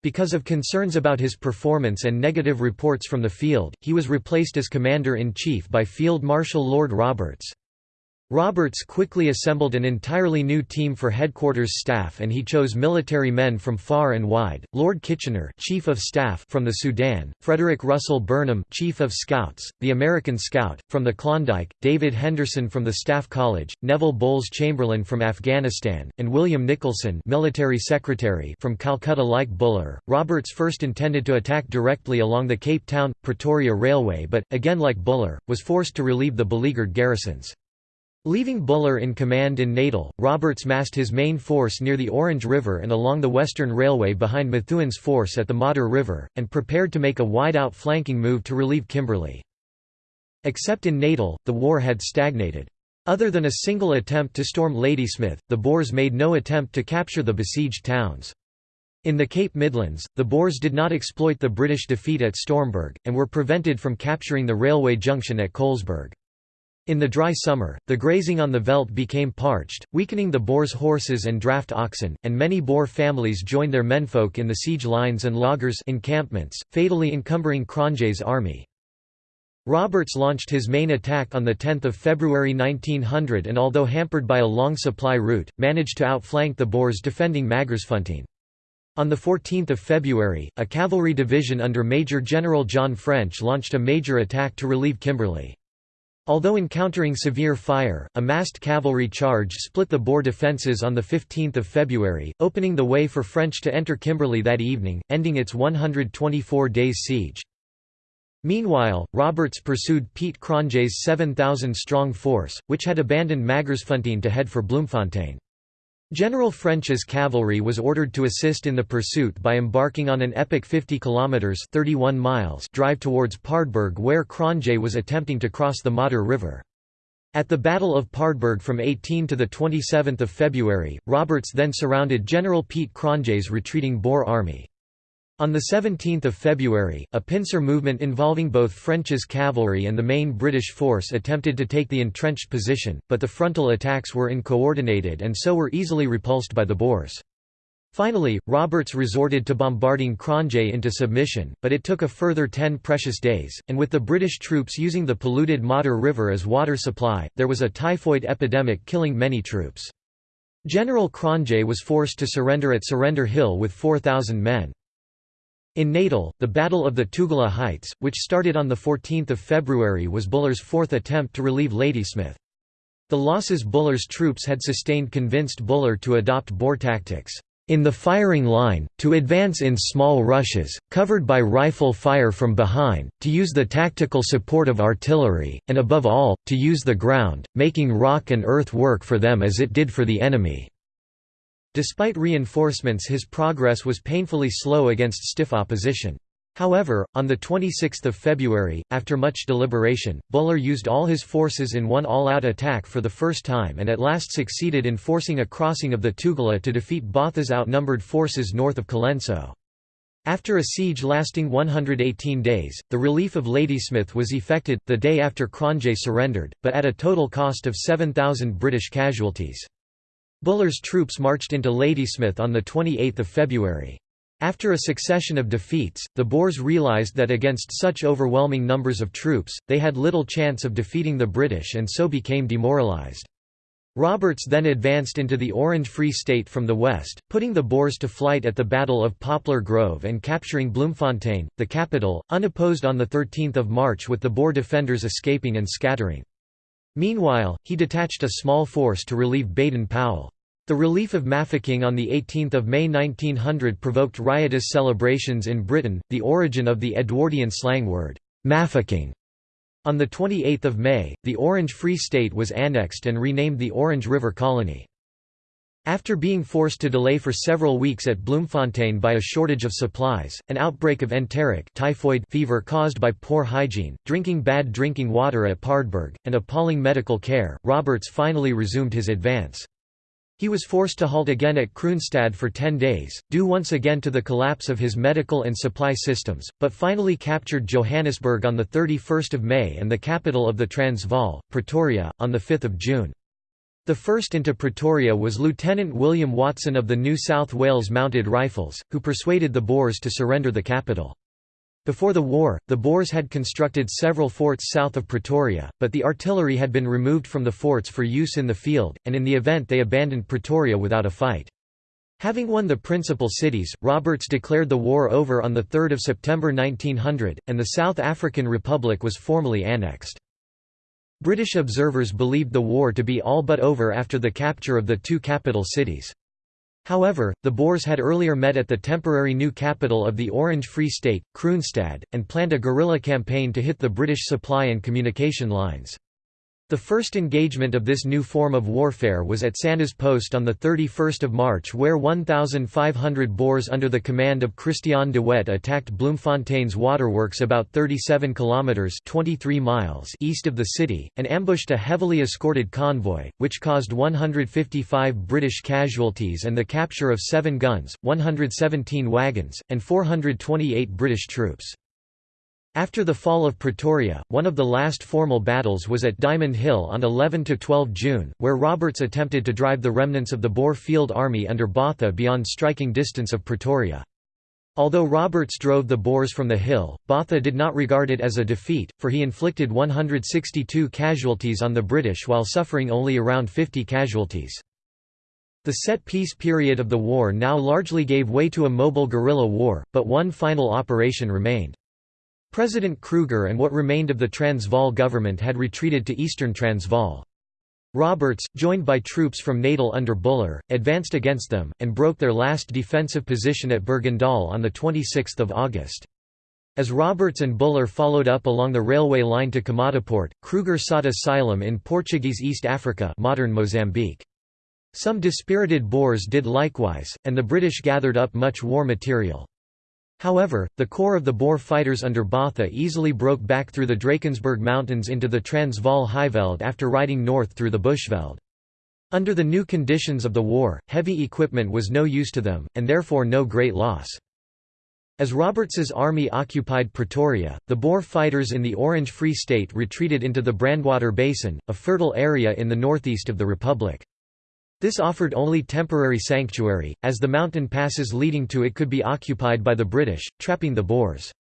Because of concerns about his performance and negative reports from the field, he was replaced as Commander-in-Chief by Field Marshal Lord Roberts. Roberts quickly assembled an entirely new team for headquarters staff and he chose military men from far and wide, Lord Kitchener Chief of Staff from the Sudan, Frederick Russell Burnham Chief of Scouts, the American Scout, from the Klondike, David Henderson from the Staff College, Neville Bowles Chamberlain from Afghanistan, and William Nicholson Military Secretary from Calcutta like Buller. Roberts first intended to attack directly along the Cape Town-Pretoria Railway but, again like Buller, was forced to relieve the beleaguered garrisons. Leaving Buller in command in Natal, Roberts massed his main force near the Orange River and along the Western Railway behind Methuen's force at the Modder River, and prepared to make a wide-out flanking move to relieve Kimberley. Except in Natal, the war had stagnated. Other than a single attempt to storm Ladysmith, the Boers made no attempt to capture the besieged towns. In the Cape Midlands, the Boers did not exploit the British defeat at Stormberg, and were prevented from capturing the railway junction at Colesberg. In the dry summer, the grazing on the veldt became parched, weakening the Boers' horses and draft oxen, and many Boer families joined their menfolk in the siege lines and laagers encampments, fatally encumbering Cronje's army. Roberts launched his main attack on 10 February 1900 and although hampered by a long supply route, managed to outflank the Boers defending Magersfontein. On 14 February, a cavalry division under Major General John French launched a major attack to relieve Kimberley. Although encountering severe fire, a massed cavalry charge split the Boer defences on 15 February, opening the way for French to enter Kimberley that evening, ending its 124 days siege. Meanwhile, Roberts pursued Piet Cronje's 7,000-strong force, which had abandoned Magersfontein to head for Bloemfontein. General French's cavalry was ordered to assist in the pursuit by embarking on an epic 50 kilometers (31 miles) drive towards Paardeberg where Cronje was attempting to cross the Modder River. At the Battle of Paardeberg from 18 to 27 February, Roberts then surrounded General Piet Cronje's retreating Boer army. On 17 February, a pincer movement involving both French's cavalry and the main British force attempted to take the entrenched position, but the frontal attacks were uncoordinated and so were easily repulsed by the Boers. Finally, Roberts resorted to bombarding Cronje into submission, but it took a further ten precious days, and with the British troops using the polluted Modder River as water supply, there was a typhoid epidemic killing many troops. General Cronje was forced to surrender at Surrender Hill with 4,000 men. In Natal, the Battle of the Tugela Heights, which started on 14 February was Buller's fourth attempt to relieve Ladysmith. The losses Buller's troops had sustained convinced Buller to adopt Boer tactics. In the firing line, to advance in small rushes, covered by rifle fire from behind, to use the tactical support of artillery, and above all, to use the ground, making rock and earth work for them as it did for the enemy. Despite reinforcements his progress was painfully slow against stiff opposition. However, on 26 February, after much deliberation, Buller used all his forces in one all-out attack for the first time and at last succeeded in forcing a crossing of the Tugela to defeat Botha's outnumbered forces north of Colenso. After a siege lasting 118 days, the relief of Ladysmith was effected, the day after Cronje surrendered, but at a total cost of 7,000 British casualties. Buller's troops marched into Ladysmith on 28 February. After a succession of defeats, the Boers realised that against such overwhelming numbers of troops, they had little chance of defeating the British and so became demoralised. Roberts then advanced into the Orange Free State from the west, putting the Boers to flight at the Battle of Poplar Grove and capturing Bloemfontein, the capital, unopposed on 13 March with the Boer defenders escaping and scattering. Meanwhile, he detached a small force to relieve Baden-Powell. The relief of Mafeking on 18 May 1900 provoked riotous celebrations in Britain, the origin of the Edwardian slang word, mafficking on 28 May, the Orange Free State was annexed and renamed the Orange River Colony. After being forced to delay for several weeks at Bloemfontein by a shortage of supplies, an outbreak of enteric typhoid fever caused by poor hygiene, drinking bad drinking water at Paardeberg, and appalling medical care, Roberts finally resumed his advance. He was forced to halt again at Kroonstad for ten days, due once again to the collapse of his medical and supply systems, but finally captured Johannesburg on 31 May and the capital of the Transvaal, Pretoria, on 5 June. The first into Pretoria was Lieutenant William Watson of the New South Wales Mounted Rifles, who persuaded the Boers to surrender the capital. Before the war, the Boers had constructed several forts south of Pretoria, but the artillery had been removed from the forts for use in the field, and in the event they abandoned Pretoria without a fight. Having won the principal cities, Roberts declared the war over on 3 September 1900, and the South African Republic was formally annexed. British observers believed the war to be all but over after the capture of the two capital cities. However, the Boers had earlier met at the temporary new capital of the Orange Free State, Kroonstad, and planned a guerrilla campaign to hit the British supply and communication lines. The first engagement of this new form of warfare was at Sanna's Post on 31 March where 1,500 Boers under the command of Christian de Wet attacked Bloemfontein's waterworks about 37 kilometres 23 miles east of the city, and ambushed a heavily escorted convoy, which caused 155 British casualties and the capture of seven guns, 117 wagons, and 428 British troops. After the fall of Pretoria, one of the last formal battles was at Diamond Hill on 11–12 June, where Roberts attempted to drive the remnants of the Boer Field Army under Botha beyond striking distance of Pretoria. Although Roberts drove the Boers from the hill, Botha did not regard it as a defeat, for he inflicted 162 casualties on the British while suffering only around 50 casualties. The set-piece period of the war now largely gave way to a mobile guerrilla war, but one final operation remained. President Kruger and what remained of the Transvaal government had retreated to eastern Transvaal. Roberts, joined by troops from Natal under Buller, advanced against them, and broke their last defensive position at Bergendal on 26 August. As Roberts and Buller followed up along the railway line to Komatipoort, Kruger sought asylum in Portuguese East Africa modern Mozambique. Some dispirited Boers did likewise, and the British gathered up much war material. However, the core of the Boer fighters under Botha easily broke back through the Drakensberg Mountains into the Transvaal Highveld after riding north through the Bushveld. Under the new conditions of the war, heavy equipment was no use to them, and therefore no great loss. As Roberts's army occupied Pretoria, the Boer fighters in the Orange Free State retreated into the Brandwater Basin, a fertile area in the northeast of the Republic. This offered only temporary sanctuary, as the mountain passes leading to it could be occupied by the British, trapping the Boers.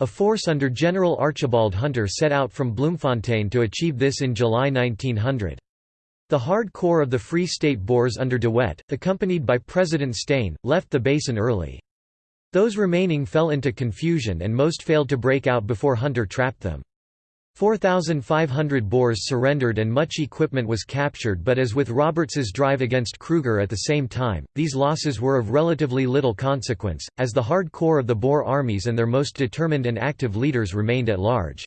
A force under General Archibald Hunter set out from Bloemfontein to achieve this in July 1900. The hard core of the Free State Boers under De Wet, accompanied by President Steyn, left the basin early. Those remaining fell into confusion and most failed to break out before Hunter trapped them. 4,500 Boers surrendered and much equipment was captured but as with Roberts's drive against Kruger at the same time, these losses were of relatively little consequence, as the hard core of the Boer armies and their most determined and active leaders remained at large.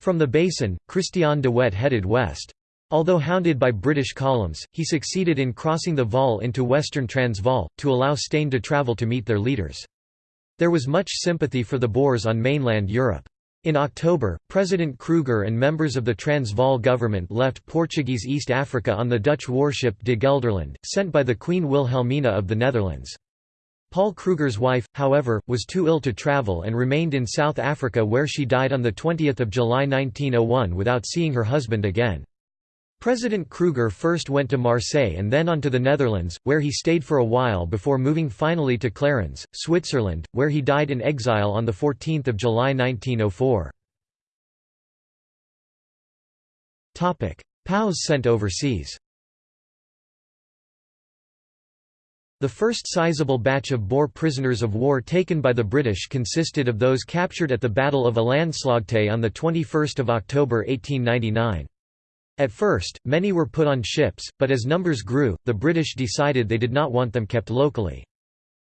From the basin, Christian de Wet headed west. Although hounded by British columns, he succeeded in crossing the Vaal into western Transvaal, to allow Steyn to travel to meet their leaders. There was much sympathy for the Boers on mainland Europe. In October, President Kruger and members of the Transvaal government left Portuguese East Africa on the Dutch warship De Gelderland, sent by the Queen Wilhelmina of the Netherlands. Paul Kruger's wife, however, was too ill to travel and remained in South Africa where she died on 20 July 1901 without seeing her husband again. President Kruger first went to Marseille and then on to the Netherlands, where he stayed for a while before moving finally to Clarens, Switzerland, where he died in exile on 14 July 1904. POWs sent overseas The first sizable batch of Boer prisoners of war taken by the British consisted of those captured at the Battle of Elandslaagte on 21 October 1899. At first, many were put on ships, but as numbers grew, the British decided they did not want them kept locally.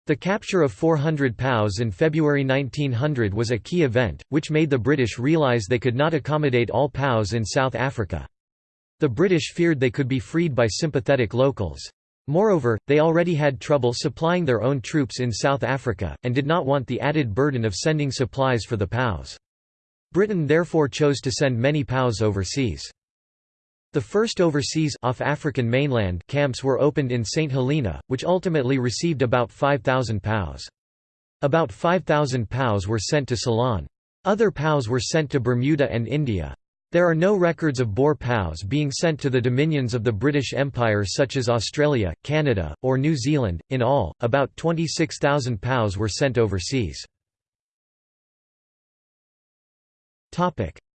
The capture of 400 POWs in February 1900 was a key event, which made the British realise they could not accommodate all POWs in South Africa. The British feared they could be freed by sympathetic locals. Moreover, they already had trouble supplying their own troops in South Africa, and did not want the added burden of sending supplies for the POWs. Britain therefore chose to send many POWs overseas. The first overseas off African mainland camps were opened in St Helena, which ultimately received about 5,000 POWs. About 5,000 POWs were sent to Ceylon. Other POWs were sent to Bermuda and India. There are no records of Boer POWs being sent to the dominions of the British Empire such as Australia, Canada, or New Zealand. In all, about 26,000 POWs were sent overseas.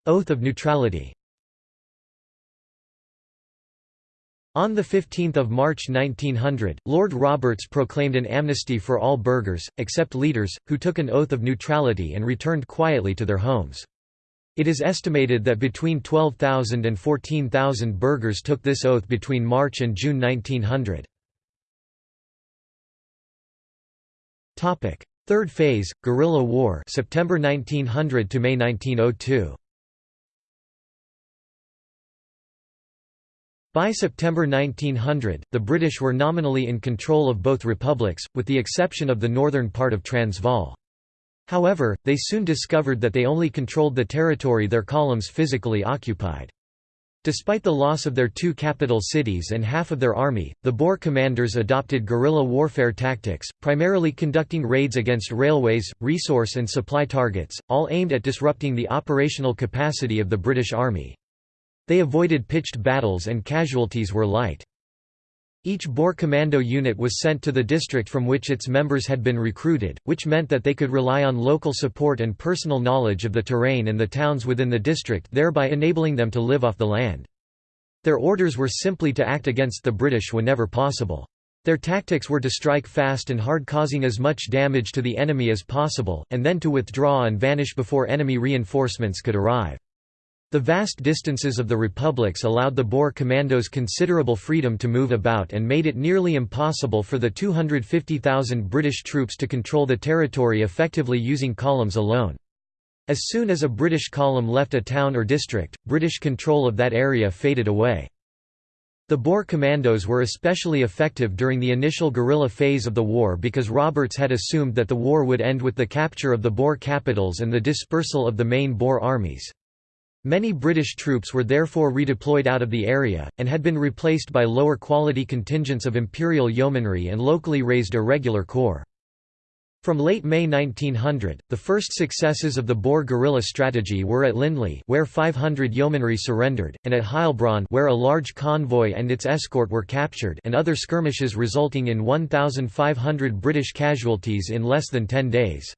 Oath of neutrality On 15 March 1900, Lord Roberts proclaimed an amnesty for all burghers, except leaders, who took an oath of neutrality and returned quietly to their homes. It is estimated that between 12,000 and 14,000 burghers took this oath between March and June 1900. Third phase, guerrilla war September 1900 to May 1902. By September 1900, the British were nominally in control of both republics, with the exception of the northern part of Transvaal. However, they soon discovered that they only controlled the territory their columns physically occupied. Despite the loss of their two capital cities and half of their army, the Boer commanders adopted guerrilla warfare tactics, primarily conducting raids against railways, resource and supply targets, all aimed at disrupting the operational capacity of the British Army. They avoided pitched battles and casualties were light. Each Boer commando unit was sent to the district from which its members had been recruited, which meant that they could rely on local support and personal knowledge of the terrain and the towns within the district thereby enabling them to live off the land. Their orders were simply to act against the British whenever possible. Their tactics were to strike fast and hard causing as much damage to the enemy as possible, and then to withdraw and vanish before enemy reinforcements could arrive. The vast distances of the republics allowed the Boer commandos considerable freedom to move about and made it nearly impossible for the 250,000 British troops to control the territory effectively using columns alone. As soon as a British column left a town or district, British control of that area faded away. The Boer commandos were especially effective during the initial guerrilla phase of the war because Roberts had assumed that the war would end with the capture of the Boer capitals and the dispersal of the main Boer armies. Many British troops were therefore redeployed out of the area, and had been replaced by lower quality contingents of Imperial Yeomanry and locally raised irregular corps. From late May 1900, the first successes of the Boer guerrilla strategy were at Lindley where 500 yeomanry surrendered, and at Heilbron where a large convoy and its escort were captured and other skirmishes resulting in 1,500 British casualties in less than 10 days.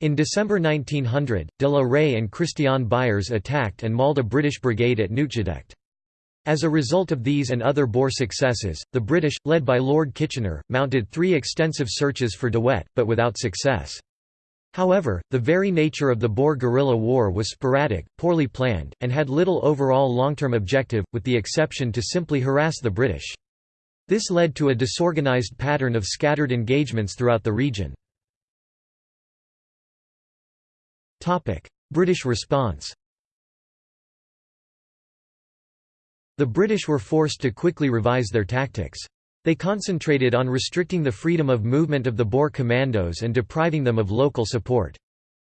In December 1900, de la Rey and Christiaan Beyers attacked and mauled a British brigade at Nooitgedacht. As a result of these and other Boer successes, the British, led by Lord Kitchener, mounted three extensive searches for De Wet, but without success. However, the very nature of the Boer guerrilla war was sporadic, poorly planned, and had little overall long-term objective, with the exception to simply harass the British. This led to a disorganized pattern of scattered engagements throughout the region. British response The British were forced to quickly revise their tactics. They concentrated on restricting the freedom of movement of the Boer commandos and depriving them of local support.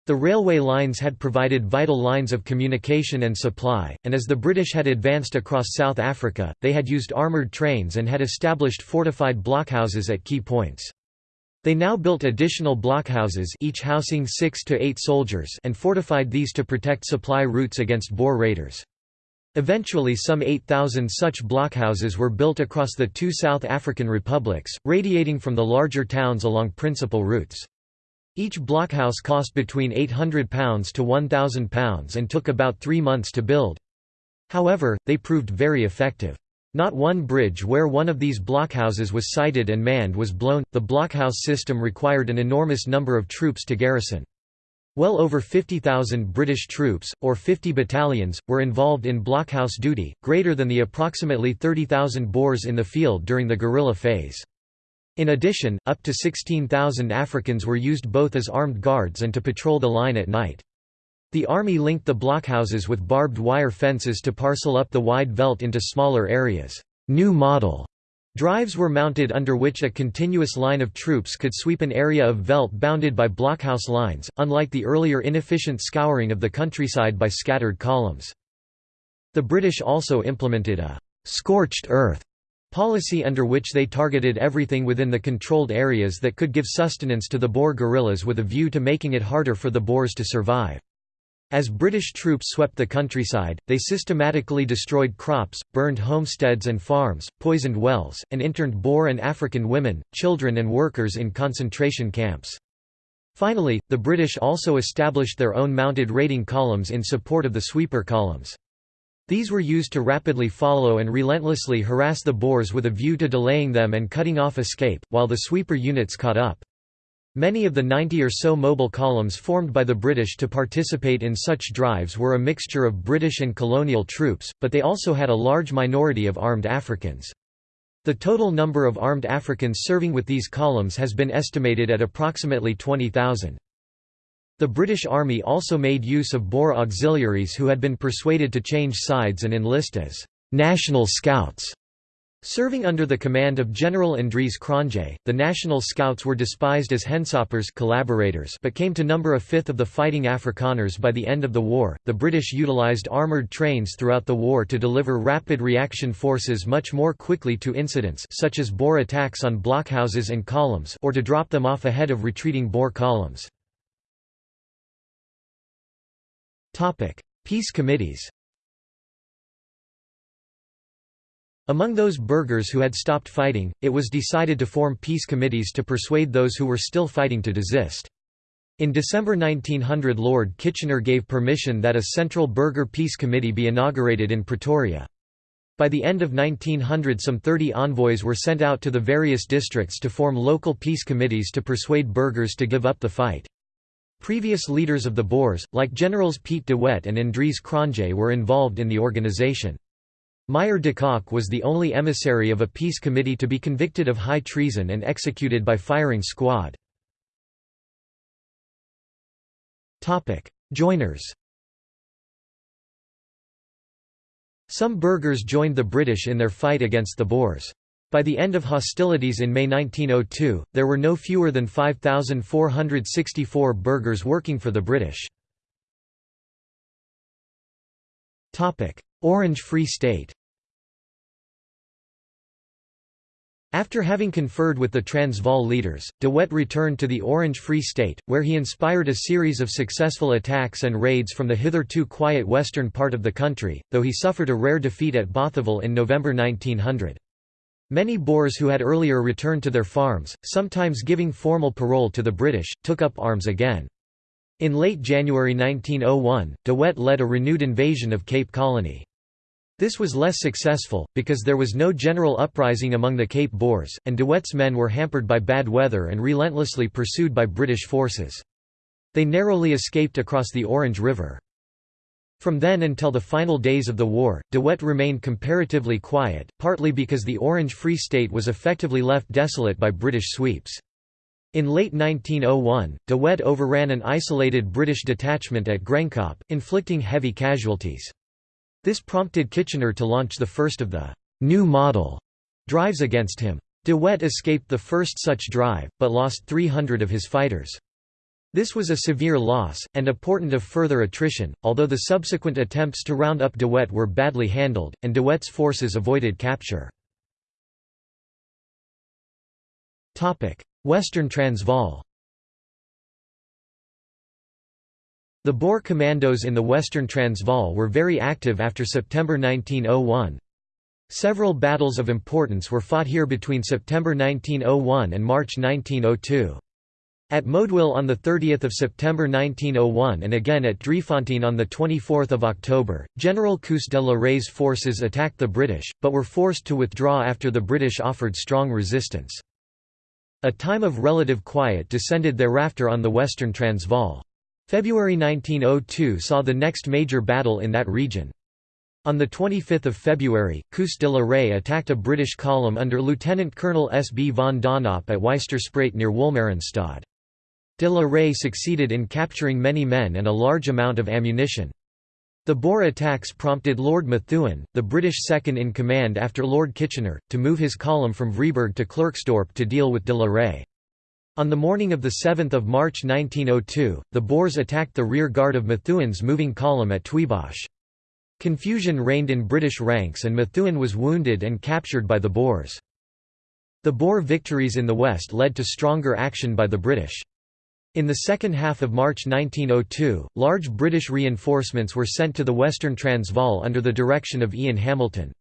The railway lines had provided vital lines of communication and supply, and as the British had advanced across South Africa, they had used armoured trains and had established fortified blockhouses at key points. They now built additional blockhouses each housing six to eight soldiers and fortified these to protect supply routes against Boer raiders. Eventually some 8,000 such blockhouses were built across the two South African republics, radiating from the larger towns along principal routes. Each blockhouse cost between £800 to £1,000 and took about three months to build. However, they proved very effective. Not one bridge where one of these blockhouses was sited and manned was blown. The blockhouse system required an enormous number of troops to garrison. Well over 50,000 British troops, or 50 battalions, were involved in blockhouse duty, greater than the approximately 30,000 Boers in the field during the guerrilla phase. In addition, up to 16,000 Africans were used both as armed guards and to patrol the line at night. The army linked the blockhouses with barbed wire fences to parcel up the wide veldt into smaller areas. New model drives were mounted under which a continuous line of troops could sweep an area of veldt bounded by blockhouse lines, unlike the earlier inefficient scouring of the countryside by scattered columns. The British also implemented a «scorched earth» policy under which they targeted everything within the controlled areas that could give sustenance to the Boer guerrillas with a view to making it harder for the Boers to survive. As British troops swept the countryside, they systematically destroyed crops, burned homesteads and farms, poisoned wells, and interned Boer and African women, children and workers in concentration camps. Finally, the British also established their own mounted raiding columns in support of the sweeper columns. These were used to rapidly follow and relentlessly harass the Boers with a view to delaying them and cutting off escape, while the sweeper units caught up. Many of the 90 or so mobile columns formed by the British to participate in such drives were a mixture of British and colonial troops, but they also had a large minority of armed Africans. The total number of armed Africans serving with these columns has been estimated at approximately 20,000. The British Army also made use of Boer auxiliaries who had been persuaded to change sides and enlist as «National Scouts» Serving under the command of General Andries Cronje, the National Scouts were despised as hensoppers collaborators but came to number a fifth of the fighting Afrikaners by the end of the war. The British utilized armored trains throughout the war to deliver rapid reaction forces much more quickly to incidents such as Boer attacks on blockhouses and columns or to drop them off ahead of retreating Boer columns. Peace committees Among those burghers who had stopped fighting, it was decided to form peace committees to persuade those who were still fighting to desist. In December 1900 Lord Kitchener gave permission that a central burgher peace committee be inaugurated in Pretoria. By the end of 1900 some 30 envoys were sent out to the various districts to form local peace committees to persuade burghers to give up the fight. Previous leaders of the Boers, like Generals Piet de Wet and Andries Cronje were involved in the organization. Meyer de Kock was the only emissary of a peace committee to be convicted of high treason and executed by firing squad. Joiners Some burghers joined the British in their fight against the Boers. By the end of hostilities in May 1902, there were no fewer than 5,464 burghers working for the British. Orange Free State After having conferred with the Transvaal leaders, de Wet returned to the Orange Free State, where he inspired a series of successful attacks and raids from the hitherto quiet western part of the country, though he suffered a rare defeat at Bothaville in November 1900. Many Boers who had earlier returned to their farms, sometimes giving formal parole to the British, took up arms again. In late January 1901, de Wet led a renewed invasion of Cape Colony. This was less successful, because there was no general uprising among the Cape Boers, and de Wet's men were hampered by bad weather and relentlessly pursued by British forces. They narrowly escaped across the Orange River. From then until the final days of the war, de Wet remained comparatively quiet, partly because the Orange Free State was effectively left desolate by British sweeps. In late 1901, de Wet overran an isolated British detachment at Groenkop, inflicting heavy casualties. This prompted Kitchener to launch the first of the «new model» drives against him. De Wet escaped the first such drive, but lost 300 of his fighters. This was a severe loss, and a portent of further attrition, although the subsequent attempts to round up de Wet were badly handled, and de Wet's forces avoided capture. Western Transvaal The Boer commandos in the Western Transvaal were very active after September 1901. Several battles of importance were fought here between September 1901 and March 1902. At Moedwil on 30 September 1901 and again at Driefontein on 24 October, General Koos de la Rey's forces attacked the British, but were forced to withdraw after the British offered strong resistance. A time of relative quiet descended thereafter on the western Transvaal. February 1902 saw the next major battle in that region. On 25 February, Koos de la Rey attacked a British column under Lieutenant Colonel S. B. von Donop at Ysterspruit near Wolmaransstad. De la Rey succeeded in capturing many men and a large amount of ammunition. The Boer attacks prompted Lord Methuen, the British second-in-command after Lord Kitchener, to move his column from Vryburg to Klerksdorp to deal with de la Rey. On the morning of 7 March 1902, the Boers attacked the rear guard of Methuen's moving column at Tweebosch. Confusion reigned in British ranks and Methuen was wounded and captured by the Boers. The Boer victories in the west led to stronger action by the British. In the second half of March 1902, large British reinforcements were sent to the western Transvaal under the direction of Ian Hamilton.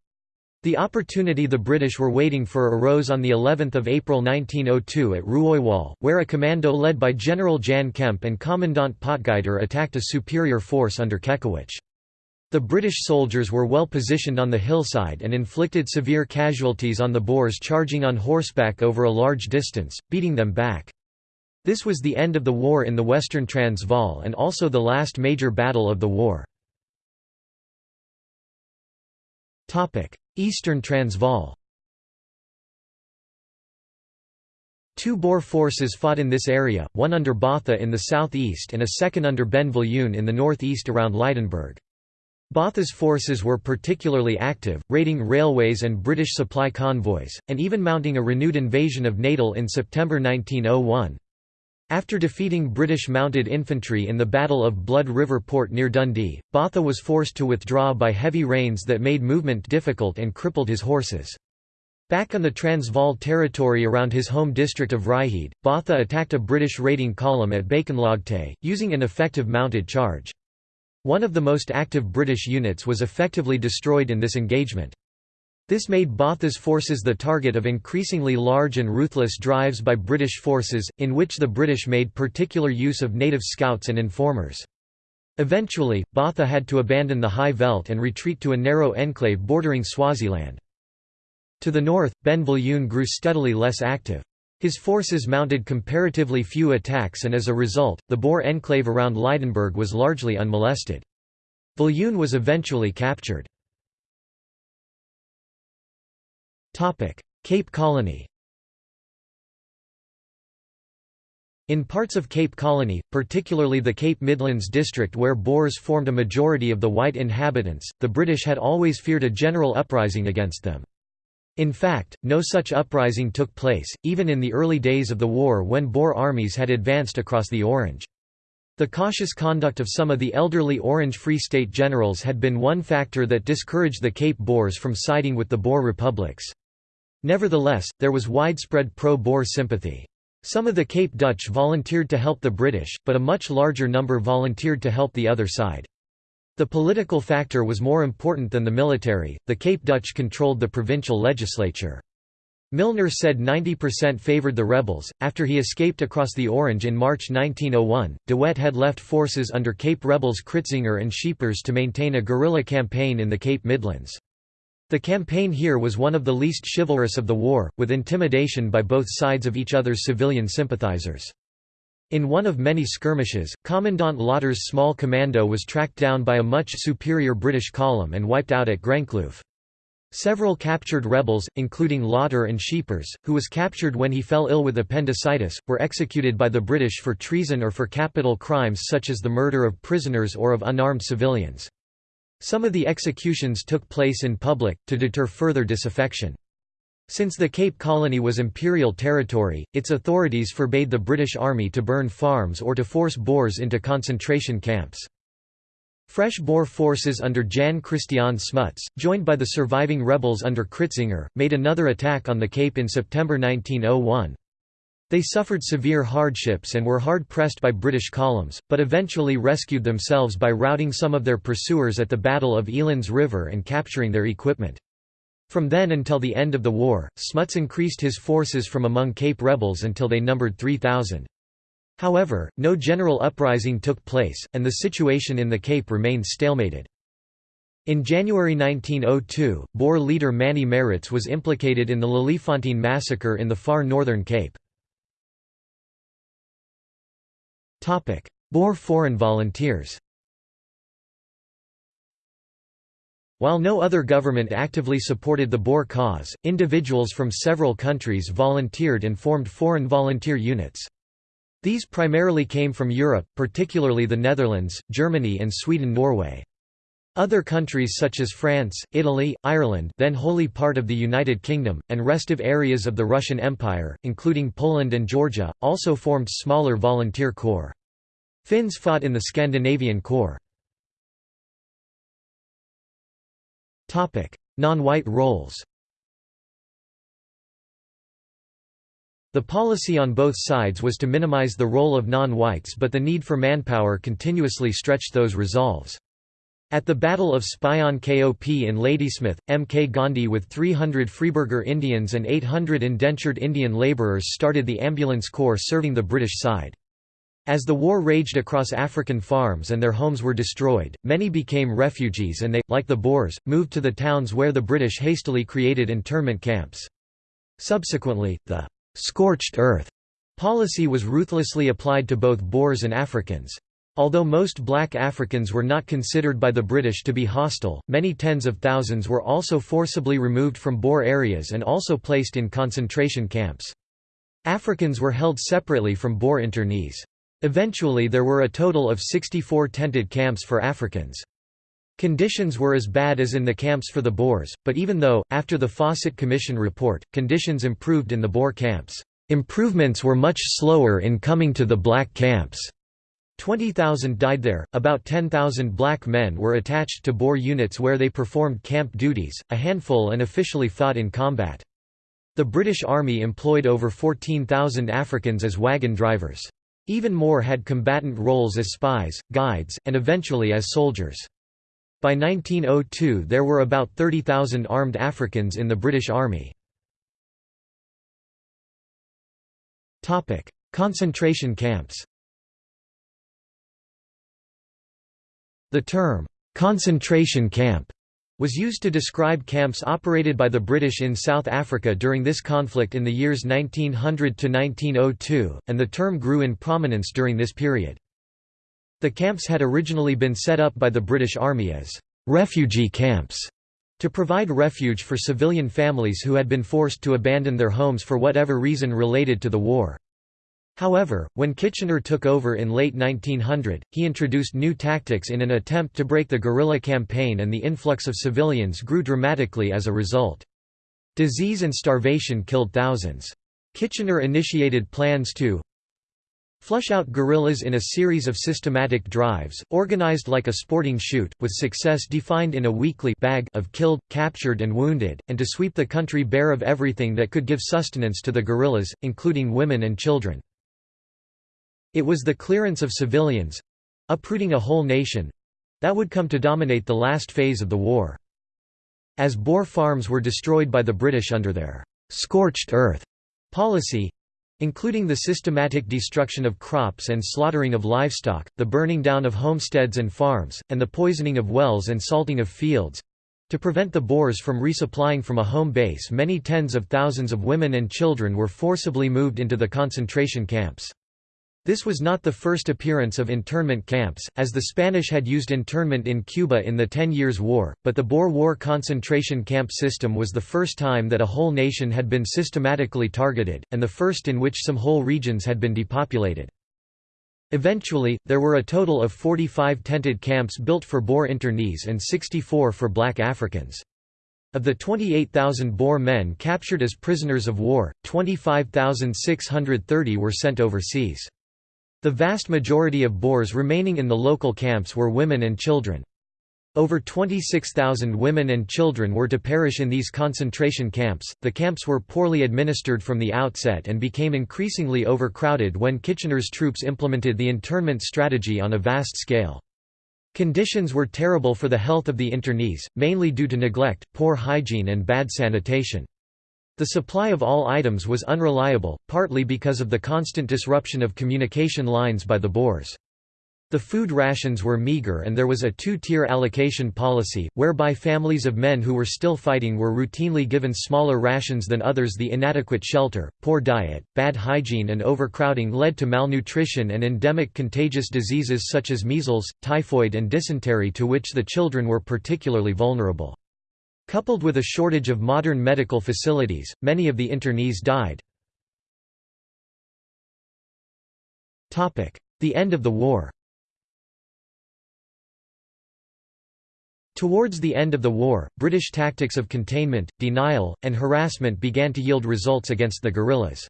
The opportunity the British were waiting for arose on the 11th of April 1902 at Rooiwal, where a commando led by General Jan Kemp and Commandant Potgieter attacked a superior force under Kekewich. The British soldiers were well positioned on the hillside and inflicted severe casualties on the Boers charging on horseback over a large distance, beating them back. This was the end of the war in the western Transvaal and also the last major battle of the war. Eastern Transvaal Two Boer forces fought in this area, one under Botha in the southeast and a second under Ben Viljoen in the northeast around Lydenburg. Botha's forces were particularly active, raiding railways and British supply convoys, and even mounting a renewed invasion of Natal in September 1901. After defeating British mounted infantry in the Battle of Blood River Poort near Dundee, Botha was forced to withdraw by heavy rains that made movement difficult and crippled his horses. Back on the Transvaal territory around his home district of Vryheid, Botha attacked a British raiding column at Bakenlaagte, using an effective mounted charge. One of the most active British units was effectively destroyed in this engagement. This made Botha's forces the target of increasingly large and ruthless drives by British forces, in which the British made particular use of native scouts and informers. Eventually, Botha had to abandon the High Veld and retreat to a narrow enclave bordering Swaziland. To the north, Ben Viljoen grew steadily less active. His forces mounted comparatively few attacks and as a result, the Boer enclave around Lydenburg was largely unmolested. Viljoen was eventually captured. Cape Colony In parts of Cape Colony, particularly the Cape Midlands district where Boers formed a majority of the white inhabitants, the British had always feared a general uprising against them. In fact, no such uprising took place, even in the early days of the war when Boer armies had advanced across the Orange. The cautious conduct of some of the elderly Orange Free State generals had been one factor that discouraged the Cape Boers from siding with the Boer republics. Nevertheless, there was widespread pro-Boer sympathy. Some of the Cape Dutch volunteered to help the British, but a much larger number volunteered to help the other side. The political factor was more important than the military. The Cape Dutch controlled the provincial legislature. Milner said 90% favoured the rebels. After he escaped across the Orange in March 1901, De Wet had left forces under Cape rebels Kritzinger and Scheepers to maintain a guerrilla campaign in the Cape Midlands. The campaign here was one of the least chivalrous of the war, with intimidation by both sides of each other's civilian sympathisers. In one of many skirmishes, Commandant Lotter's small commando was tracked down by a much superior British column and wiped out at Groenkloof. Several captured rebels, including Lotter and Scheepers, who was captured when he fell ill with appendicitis, were executed by the British for treason or for capital crimes such as the murder of prisoners or of unarmed civilians. Some of the executions took place in public, to deter further disaffection. Since the Cape Colony was imperial territory, its authorities forbade the British Army to burn farms or to force Boers into concentration camps. Fresh Boer forces under Jan Christiaan Smuts, joined by the surviving rebels under Kritzinger, made another attack on the Cape in September 1901. They suffered severe hardships and were hard-pressed by British columns, but eventually rescued themselves by routing some of their pursuers at the Battle of Elands River and capturing their equipment. From then until the end of the war, Smuts increased his forces from among Cape rebels until they numbered 3,000. However, no general uprising took place, and the situation in the Cape remained stalemated. In January 1902, Boer leader Mannie Maritz was implicated in the Leliefontein massacre in the far northern Cape. Boer foreign volunteers While no other government actively supported the Boer cause, individuals from several countries volunteered and formed foreign volunteer units. These primarily came from Europe, particularly the Netherlands, Germany and Sweden-Norway. Other countries such as France, Italy, Ireland then wholly part of the United Kingdom, and restive areas of the Russian Empire, including Poland and Georgia, also formed smaller volunteer corps. Finns fought in the Scandinavian Corps. Non-white roles The policy on both sides was to minimize the role of non-whites but the need for manpower continuously stretched those resolves. At the Battle of Spion Kop in Ladysmith, M. K. Gandhi with 300 free burgher Indians and 800 indentured Indian labourers started the ambulance corps serving the British side. As the war raged across African farms and their homes were destroyed, many became refugees and they, like the Boers, moved to the towns where the British hastily created internment camps. Subsequently, the «scorched earth» policy was ruthlessly applied to both Boers and Africans. Although most black Africans were not considered by the British to be hostile, many tens of thousands were also forcibly removed from Boer areas and also placed in concentration camps. Africans were held separately from Boer internees. Eventually there were a total of 64 tented camps for Africans. Conditions were as bad as in the camps for the Boers, but even though, after the Fawcett Commission report, conditions improved in the Boer camps, improvements were much slower in coming to the black camps. 20,000 died there, about 10,000 black men were attached to Boer units where they performed camp duties, a handful unofficially fought in combat. The British Army employed over 14,000 Africans as wagon drivers. Even more had combatant roles as spies, guides, and eventually as soldiers. By 1902 there were about 30,000 armed Africans in the British Army. Concentration camps The term, "'concentration camp' was used to describe camps operated by the British in South Africa during this conflict in the years 1900–1902, and the term grew in prominence during this period. The camps had originally been set up by the British Army as «refugee camps» to provide refuge for civilian families who had been forced to abandon their homes for whatever reason related to the war. However, when Kitchener took over in late 1900, he introduced new tactics in an attempt to break the guerrilla campaign and the influx of civilians grew dramatically as a result. Disease and starvation killed thousands. Kitchener initiated plans to flush out guerrillas in a series of systematic drives, organized like a sporting shoot, with success defined in a weekly bag of killed, captured and wounded, and to sweep the country bare of everything that could give sustenance to the guerrillas, including women and children. It was the clearance of civilians—uprooting a whole nation—that would come to dominate the last phase of the war. As Boer farms were destroyed by the British under their «scorched earth» policy, including the systematic destruction of crops and slaughtering of livestock, the burning down of homesteads and farms, and the poisoning of wells and salting of fields. To prevent the Boers from resupplying from a home base many tens of thousands of women and children were forcibly moved into the concentration camps. This was not the first appearance of internment camps, as the Spanish had used internment in Cuba in the Ten Years' War, but the Boer War concentration camp system was the first time that a whole nation had been systematically targeted, and the first in which some whole regions had been depopulated. Eventually, there were a total of 45 tented camps built for Boer internees and 64 for black Africans. Of the 28,000 Boer men captured as prisoners of war, 25,630 were sent overseas. The vast majority of Boers remaining in the local camps were women and children. Over 26,000 women and children were to perish in these concentration camps. The camps were poorly administered from the outset and became increasingly overcrowded when Kitchener's troops implemented the internment strategy on a vast scale. Conditions were terrible for the health of the internees, mainly due to neglect, poor hygiene, and bad sanitation. The supply of all items was unreliable, partly because of the constant disruption of communication lines by the Boers. The food rations were meager and there was a two-tier allocation policy, whereby families of men who were still fighting were routinely given smaller rations than others The inadequate shelter, poor diet, bad hygiene and overcrowding led to malnutrition and endemic contagious diseases such as measles, typhoid and dysentery to which the children were particularly vulnerable. Coupled with a shortage of modern medical facilities, many of the internees died. The end of the war Towards the end of the war, British tactics of containment, denial, and harassment began to yield results against the guerrillas.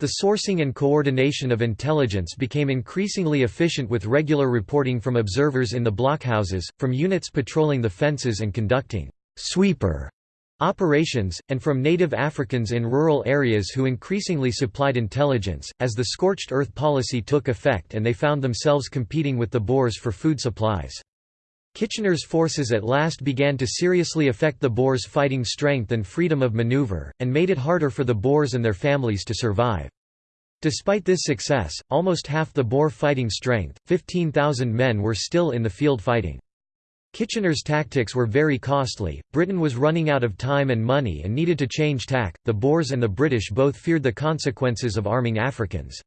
The sourcing and coordination of intelligence became increasingly efficient with regular reporting from observers in the blockhouses, from units patrolling the fences and conducting «sweeper» operations, and from native Africans in rural areas who increasingly supplied intelligence, as the scorched earth policy took effect and they found themselves competing with the Boers for food supplies. Kitchener's forces at last began to seriously affect the Boers' fighting strength and freedom of maneuver, and made it harder for the Boers and their families to survive. Despite this success, almost half the Boer fighting strength, 15,000 men were still in the field fighting. Kitchener's tactics were very costly, Britain was running out of time and money and needed to change tack, the Boers and the British both feared the consequences of arming Africans.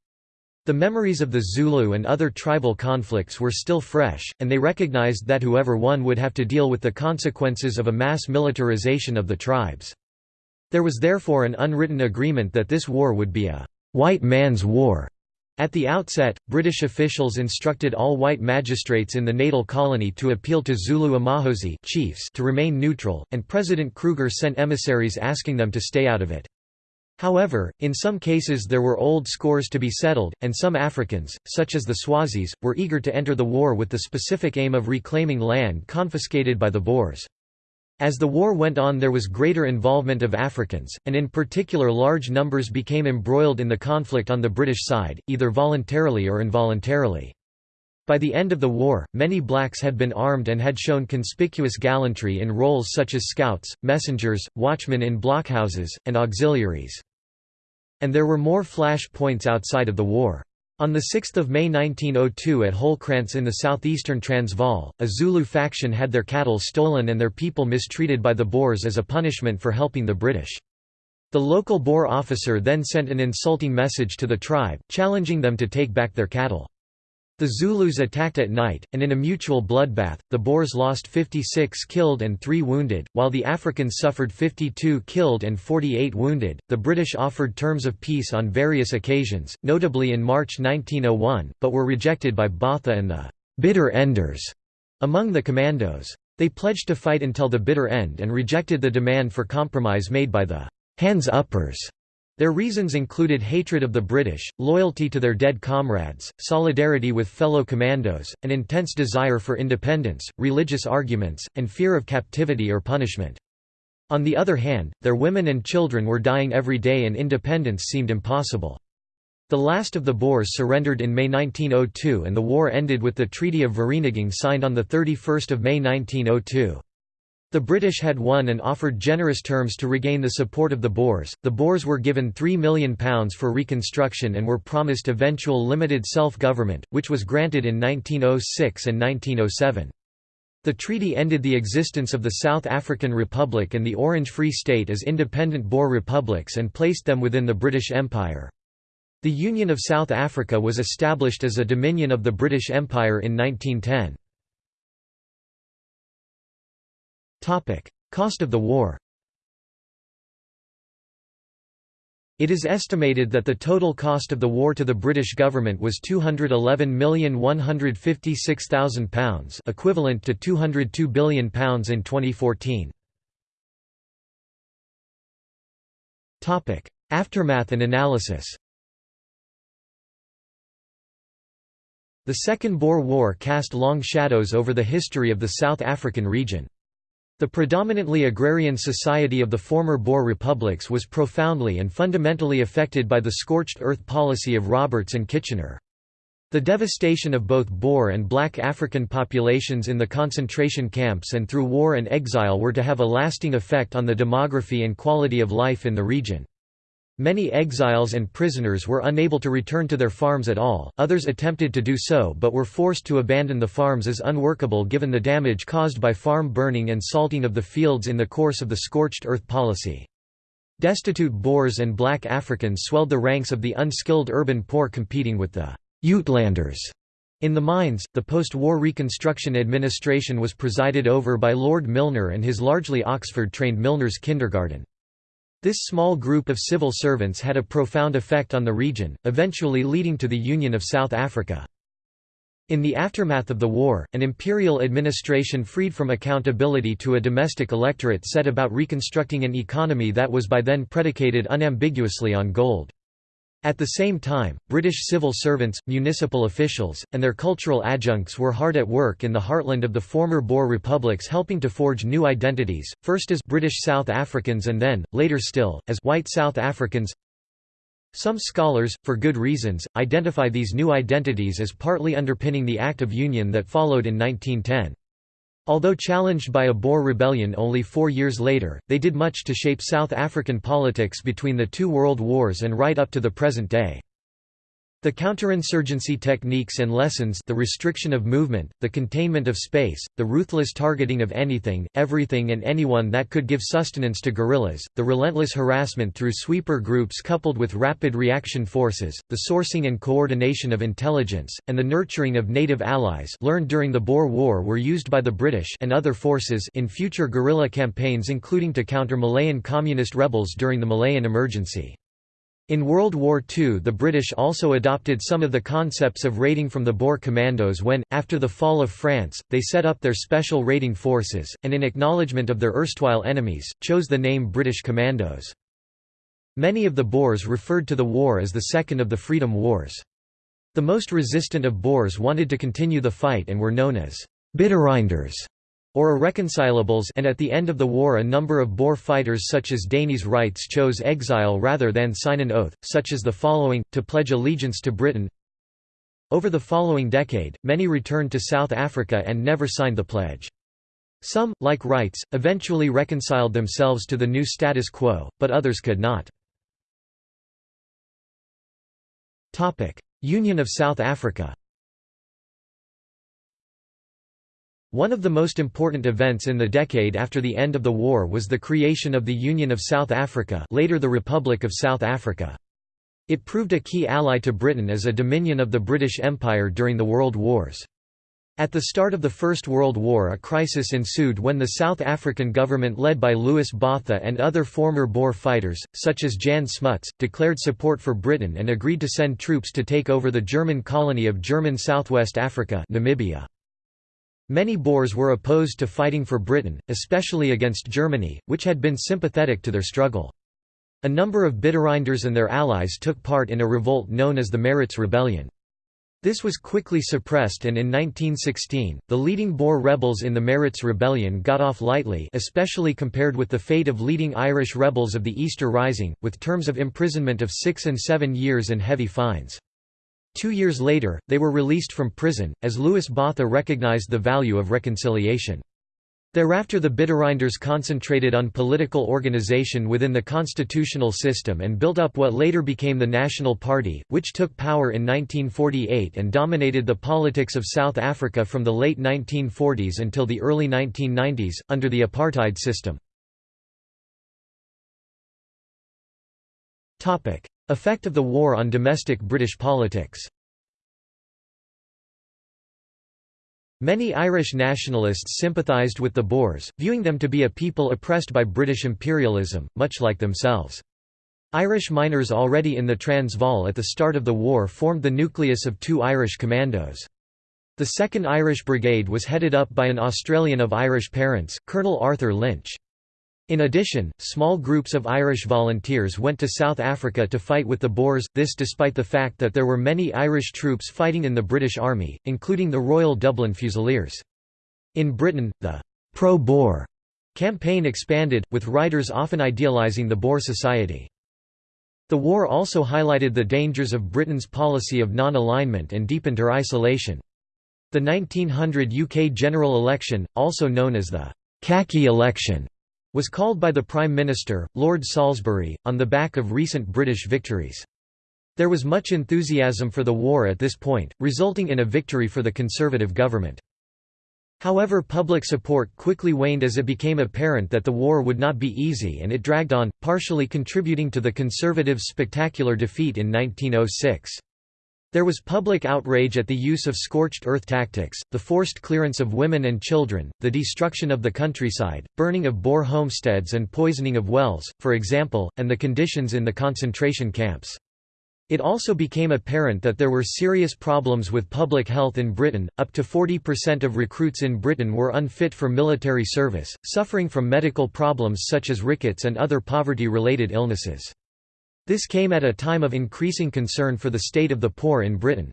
The memories of the Zulu and other tribal conflicts were still fresh, and they recognized that whoever won would have to deal with the consequences of a mass militarization of the tribes. There was therefore an unwritten agreement that this war would be a «white man's war». At the outset, British officials instructed all white magistrates in the natal colony to appeal to Zulu Amakhosi chiefs to remain neutral, and President Kruger sent emissaries asking them to stay out of it. However, in some cases there were old scores to be settled, and some Africans, such as the Swazis, were eager to enter the war with the specific aim of reclaiming land confiscated by the Boers. As the war went on there was greater involvement of Africans, and in particular large numbers became embroiled in the conflict on the British side, either voluntarily or involuntarily. By the end of the war, many blacks had been armed and had shown conspicuous gallantry in roles such as scouts, messengers, watchmen in blockhouses, and auxiliaries. And there were more flash points outside of the war. On 6 May 1902 at Holkrantz in the southeastern Transvaal, a Zulu faction had their cattle stolen and their people mistreated by the Boers as a punishment for helping the British. The local Boer officer then sent an insulting message to the tribe, challenging them to take back their cattle. The Zulus attacked at night, and in a mutual bloodbath, the Boers lost 56 killed and 3 wounded, while the Africans suffered 52 killed and 48 wounded. The British offered terms of peace on various occasions, notably in March 1901, but were rejected by Botha and the bitter enders among the commandos. They pledged to fight until the bitter end and rejected the demand for compromise made by the hands-uppers their reasons included hatred of the British, loyalty to their dead comrades, solidarity with fellow commandos, an intense desire for independence, religious arguments, and fear of captivity or punishment. On the other hand, their women and children were dying every day and independence seemed impossible. The last of the Boers surrendered in May 1902 and the war ended with the Treaty of Vereeniging signed on 31 May 1902. The British had won and offered generous terms to regain the support of the Boers. The Boers were given £3 million for reconstruction and were promised eventual limited self government, which was granted in 1906 and 1907. The treaty ended the existence of the South African Republic and the Orange Free State as independent Boer republics and placed them within the British Empire. The Union of South Africa was established as a dominion of the British Empire in 1910. Cost of the war It is estimated that the total cost of the war to the British government was £211,156,000 equivalent to £202 billion in 2014. Aftermath and analysis The Second Boer War cast long shadows over the history of the South African region. The predominantly agrarian society of the former Boer republics was profoundly and fundamentally affected by the scorched earth policy of Roberts and Kitchener. The devastation of both Boer and black African populations in the concentration camps and through war and exile were to have a lasting effect on the demography and quality of life in the region. Many exiles and prisoners were unable to return to their farms at all, others attempted to do so but were forced to abandon the farms as unworkable given the damage caused by farm burning and salting of the fields in the course of the scorched earth policy. Destitute Boers and black Africans swelled the ranks of the unskilled urban poor competing with the Uitlanders. In the mines, the post-war Reconstruction administration was presided over by Lord Milner and his largely Oxford-trained Milner's Kindergarten. This small group of civil servants had a profound effect on the region, eventually leading to the Union of South Africa. In the aftermath of the war, an imperial administration freed from accountability to a domestic electorate set about reconstructing an economy that was by then predicated unambiguously on gold. At the same time, British civil servants, municipal officials, and their cultural adjuncts were hard at work in the heartland of the former Boer republics helping to forge new identities, first as British South Africans and then, later still, as white South Africans. Some scholars, for good reasons, identify these new identities as partly underpinning the Act of Union that followed in 1910. Although challenged by a Boer rebellion only four years later, they did much to shape South African politics between the two world wars and right up to the present day. The counterinsurgency techniques and lessons the restriction of movement, the containment of space, the ruthless targeting of anything, everything and anyone that could give sustenance to guerrillas, the relentless harassment through sweeper groups coupled with rapid reaction forces, the sourcing and coordination of intelligence, and the nurturing of native allies learned during the Boer War were used by the British and other forces in future guerrilla campaigns including to counter Malayan communist rebels during the Malayan emergency. In World War II the British also adopted some of the concepts of raiding from the Boer commandos when, after the fall of France, they set up their special raiding forces, and in acknowledgement of their erstwhile enemies, chose the name British Commandos. Many of the Boers referred to the war as the Second of the Freedom Wars. The most resistant of Boers wanted to continue the fight and were known as Bittereinders or irreconcilables and at the end of the war a number of Boer fighters such as Deneys Reitz chose exile rather than sign an oath, such as the following, to pledge allegiance to Britain. Over the following decade, many returned to South Africa and never signed the pledge. Some, like Reitz, eventually reconciled themselves to the new status quo, but others could not. Union of South Africa One of the most important events in the decade after the end of the war was the creation of the Union of South Africa later the Republic of South Africa. It proved a key ally to Britain as a dominion of the British Empire during the World Wars. At the start of the First World War a crisis ensued when the South African government led by Louis Botha and other former Boer fighters, such as Jan Smuts, declared support for Britain and agreed to send troops to take over the German colony of German Southwest Africa Namibia. Many Boers were opposed to fighting for Britain, especially against Germany, which had been sympathetic to their struggle. A number of Bittereinders and their allies took part in a revolt known as the Maritz Rebellion. This was quickly suppressed and in 1916, the leading Boer rebels in the Maritz Rebellion got off lightly especially compared with the fate of leading Irish rebels of the Easter Rising, with terms of imprisonment of six and seven years and heavy fines. Two years later, they were released from prison, as Louis Botha recognized the value of reconciliation. Thereafter the Bittereinders concentrated on political organization within the constitutional system and built up what later became the National Party, which took power in 1948 and dominated the politics of South Africa from the late 1940s until the early 1990s, under the apartheid system. Effect of the war on domestic British politics Many Irish nationalists sympathised with the Boers, viewing them to be a people oppressed by British imperialism, much like themselves. Irish miners already in the Transvaal at the start of the war formed the nucleus of two Irish commandos. The 2nd Irish Brigade was headed up by an Australian of Irish parents, Colonel Arthur Lynch. In addition, small groups of Irish volunteers went to South Africa to fight with the Boers, this despite the fact that there were many Irish troops fighting in the British Army, including the Royal Dublin Fusiliers. In Britain, the pro-Boer campaign expanded, with writers often idealising the Boer society. The war also highlighted the dangers of Britain's policy of non-alignment and deepened her isolation. The 1900 UK general election, also known as the «khaki election», was called by the Prime Minister, Lord Salisbury, on the back of recent British victories. There was much enthusiasm for the war at this point, resulting in a victory for the Conservative government. However public support quickly waned as it became apparent that the war would not be easy and it dragged on, partially contributing to the Conservatives' spectacular defeat in 1906. There was public outrage at the use of scorched earth tactics, the forced clearance of women and children, the destruction of the countryside, burning of Boer homesteads and poisoning of wells, for example, and the conditions in the concentration camps. It also became apparent that there were serious problems with public health in Britain. Up to 40% of recruits in Britain were unfit for military service, suffering from medical problems such as rickets and other poverty related illnesses. This came at a time of increasing concern for the state of the poor in Britain.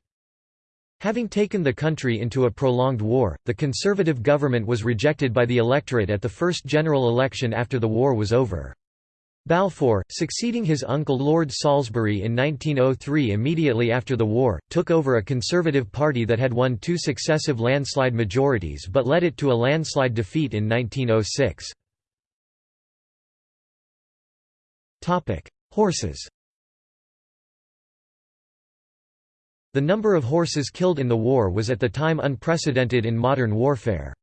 Having taken the country into a prolonged war, the Conservative government was rejected by the electorate at the first general election after the war was over. Balfour, succeeding his uncle Lord Salisbury in 1903 immediately after the war, took over a Conservative party that had won two successive landslide majorities but led it to a landslide defeat in 1906. Horses The number of horses killed in the war was at the time unprecedented in modern warfare.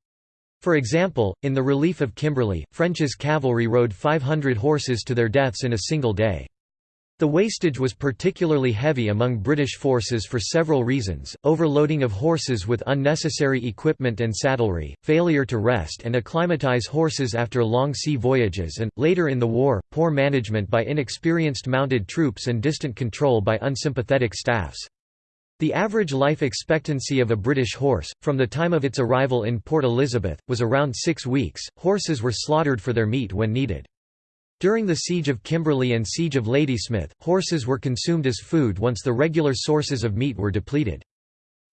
For example, in the relief of Kimberley, French's cavalry rode 500 horses to their deaths in a single day. The wastage was particularly heavy among British forces for several reasons, overloading of horses with unnecessary equipment and saddlery, failure to rest and acclimatise horses after long sea voyages and, later in the war, poor management by inexperienced mounted troops and distant control by unsympathetic staffs. The average life expectancy of a British horse, from the time of its arrival in Port Elizabeth, was around six weeks. Horses were slaughtered for their meat when needed. During the Siege of Kimberley and Siege of Ladysmith, horses were consumed as food once the regular sources of meat were depleted.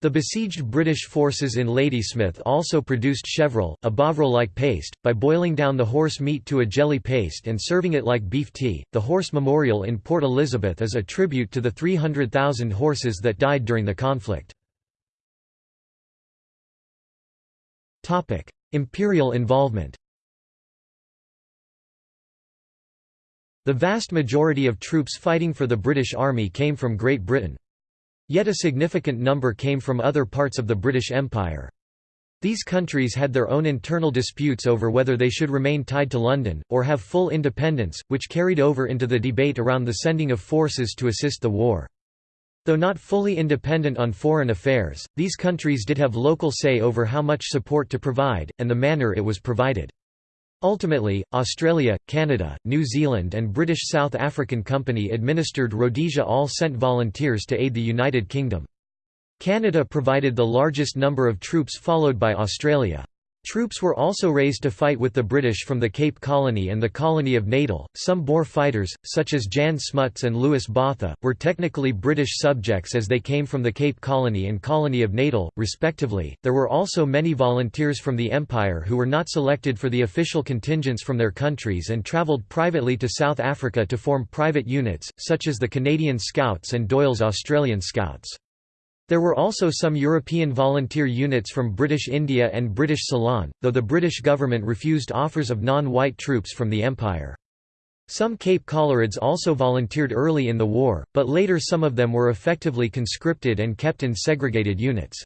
The besieged British forces in Ladysmith also produced chevril, a bovril-like paste, by boiling down the horse meat to a jelly paste and serving it like beef tea. The Horse Memorial in Port Elizabeth is a tribute to the 300,000 horses that died during the conflict. Topic: Imperial involvement. The vast majority of troops fighting for the British Army came from Great Britain. Yet a significant number came from other parts of the British Empire. These countries had their own internal disputes over whether they should remain tied to London, or have full independence, which carried over into the debate around the sending of forces to assist the war. Though not fully independent on foreign affairs, these countries did have local say over how much support to provide, and the manner it was provided. Ultimately, Australia, Canada, New Zealand and British South African Company administered Rhodesia all sent volunteers to aid the United Kingdom. Canada provided the largest number of troops followed by Australia. Troops were also raised to fight with the British from the Cape Colony and the colony of Natal. Some Boer fighters, such as Jan Smuts and Louis Botha, were technically British subjects as they came from the Cape Colony and colony of Natal, respectively. There were also many volunteers from the Empire who were not selected for the official contingents from their countries and travelled privately to South Africa to form private units, such as the Canadian Scouts and Doyle's Australian Scouts. There were also some European volunteer units from British India and British Ceylon, though the British government refused offers of non-white troops from the Empire. Some Cape Coloureds also volunteered early in the war, but later some of them were effectively conscripted and kept in segregated units.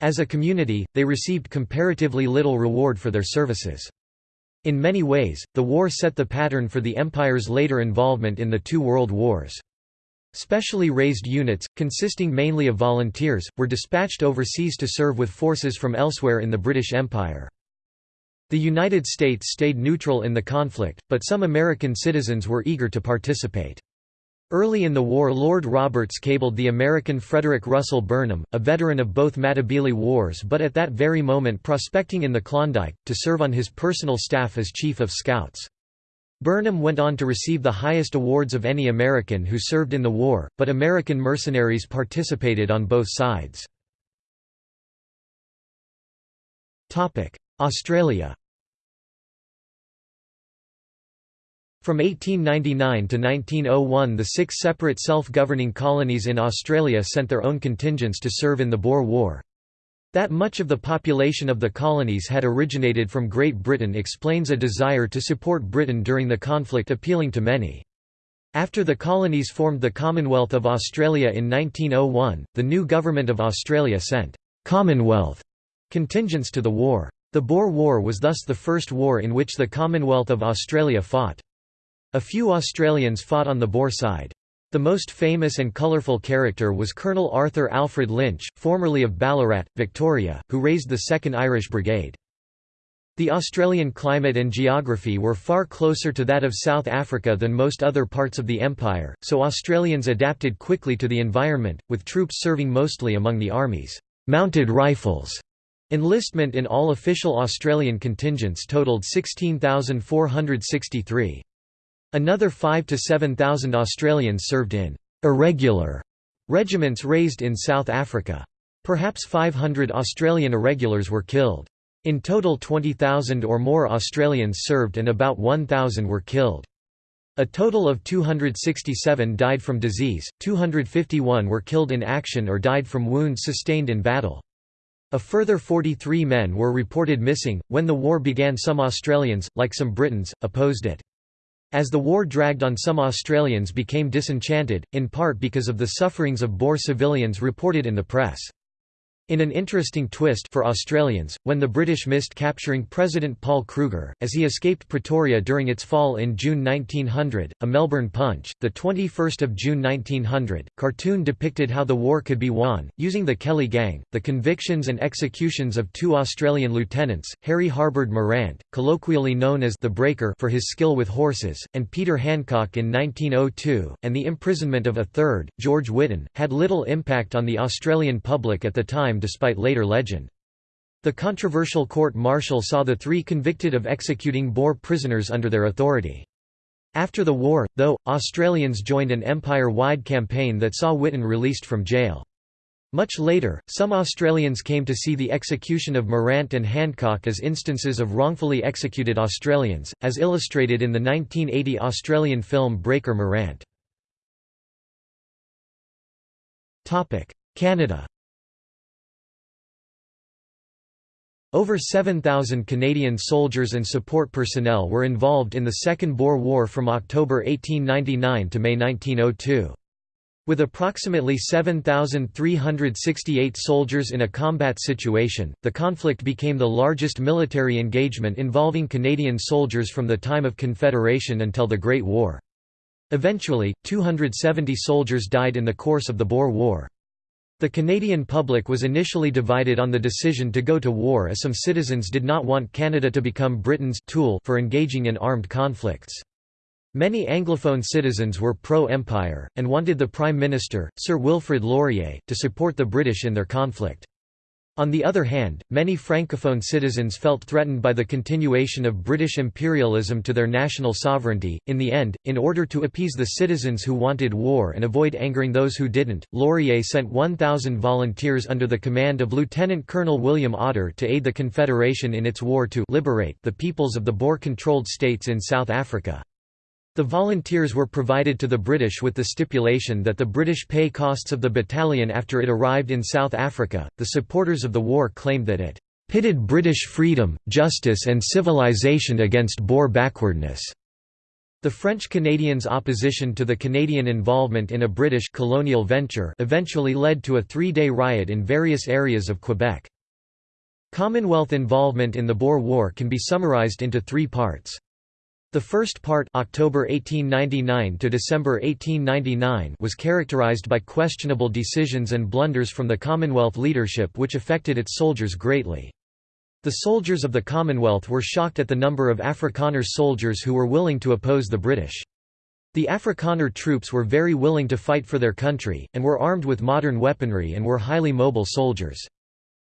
As a community, they received comparatively little reward for their services. In many ways, the war set the pattern for the Empire's later involvement in the two world wars. Specially raised units, consisting mainly of volunteers, were dispatched overseas to serve with forces from elsewhere in the British Empire. The United States stayed neutral in the conflict, but some American citizens were eager to participate. Early in the war Lord Roberts cabled the American Frederick Russell Burnham, a veteran of both Matabele Wars but at that very moment prospecting in the Klondike, to serve on his personal staff as Chief of Scouts. Burnham went on to receive the highest awards of any American who served in the war, but American mercenaries participated on both sides. Australia From 1899 to 1901 the six separate self-governing colonies in Australia sent their own contingents to serve in the Boer War. That much of the population of the colonies had originated from Great Britain explains a desire to support Britain during the conflict appealing to many. After the colonies formed the Commonwealth of Australia in 1901, the new Government of Australia sent «Commonwealth» contingents to the war. The Boer War was thus the first war in which the Commonwealth of Australia fought. A few Australians fought on the Boer side. The most famous and colourful character was Colonel Arthur Alfred Lynch, formerly of Ballarat, Victoria, who raised the 2nd Irish Brigade. The Australian climate and geography were far closer to that of South Africa than most other parts of the empire, so Australians adapted quickly to the environment, with troops serving mostly among the Army's mounted rifles. Enlistment in all official Australian contingents totaled 16,463. Another 5 to 7,000 Australians served in «irregular» regiments raised in South Africa. Perhaps 500 Australian irregulars were killed. In total 20,000 or more Australians served and about 1,000 were killed. A total of 267 died from disease, 251 were killed in action or died from wounds sustained in battle. A further 43 men were reported missing. When the war began, some Australians, like some Britons, opposed it. As the war dragged on some Australians became disenchanted, in part because of the sufferings of Boer civilians reported in the press. In an interesting twist for Australians, when the British missed capturing President Paul Kruger, as he escaped Pretoria during its fall in June 1900, a Melbourne Punch, 21 June 1900, cartoon depicted how the war could be won, using the Kelly Gang, the convictions and executions of two Australian lieutenants, Harry Harbord Morant, colloquially known as the Breaker for his skill with horses, and Peter Handcock in 1902, and the imprisonment of a third, George Whitton, had little impact on the Australian public at the time despite later legend. The controversial court-martial saw the three convicted of executing Boer prisoners under their authority. After the war, though, Australians joined an empire-wide campaign that saw Whitton released from jail. Much later, some Australians came to see the execution of Morant and Handcock as instances of wrongfully executed Australians, as illustrated in the 1980 Australian film Breaker Morant. Canada Over 7,000 Canadian soldiers and support personnel were involved in the Second Boer War from October 1899 to May 1902. With approximately 7,368 soldiers in a combat situation, the conflict became the largest military engagement involving Canadian soldiers from the time of Confederation until the Great War. Eventually, 270 soldiers died in the course of the Boer War. The Canadian public was initially divided on the decision to go to war as some citizens did not want Canada to become Britain's tool for engaging in armed conflicts. Many Anglophone citizens were pro-empire, and wanted the Prime Minister, Sir Wilfrid Laurier, to support the British in their conflict. On the other hand, many Francophone citizens felt threatened by the continuation of British imperialism to their national sovereignty. In the end, in order to appease the citizens who wanted war and avoid angering those who didn't, Laurier sent 1,000 volunteers under the command of Lieutenant Colonel William Otter to aid the Confederation in its war to liberate the peoples of the Boer-controlled states in South Africa. The volunteers were provided to the British with the stipulation that the British pay costs of the battalion after it arrived in South Africa. The supporters of the war claimed that it pitted British freedom, justice, and civilization against Boer backwardness. The French Canadians' opposition to the Canadian involvement in a British colonial venture eventually led to a three-day riot in various areas of Quebec. Commonwealth involvement in the Boer War can be summarized into three parts. The first part October 1899 to December 1899 was characterized by questionable decisions and blunders from the Commonwealth leadership which affected its soldiers greatly. The soldiers of the Commonwealth were shocked at the number of Afrikaner soldiers who were willing to oppose the British. The Afrikaner troops were very willing to fight for their country, and were armed with modern weaponry and were highly mobile soldiers.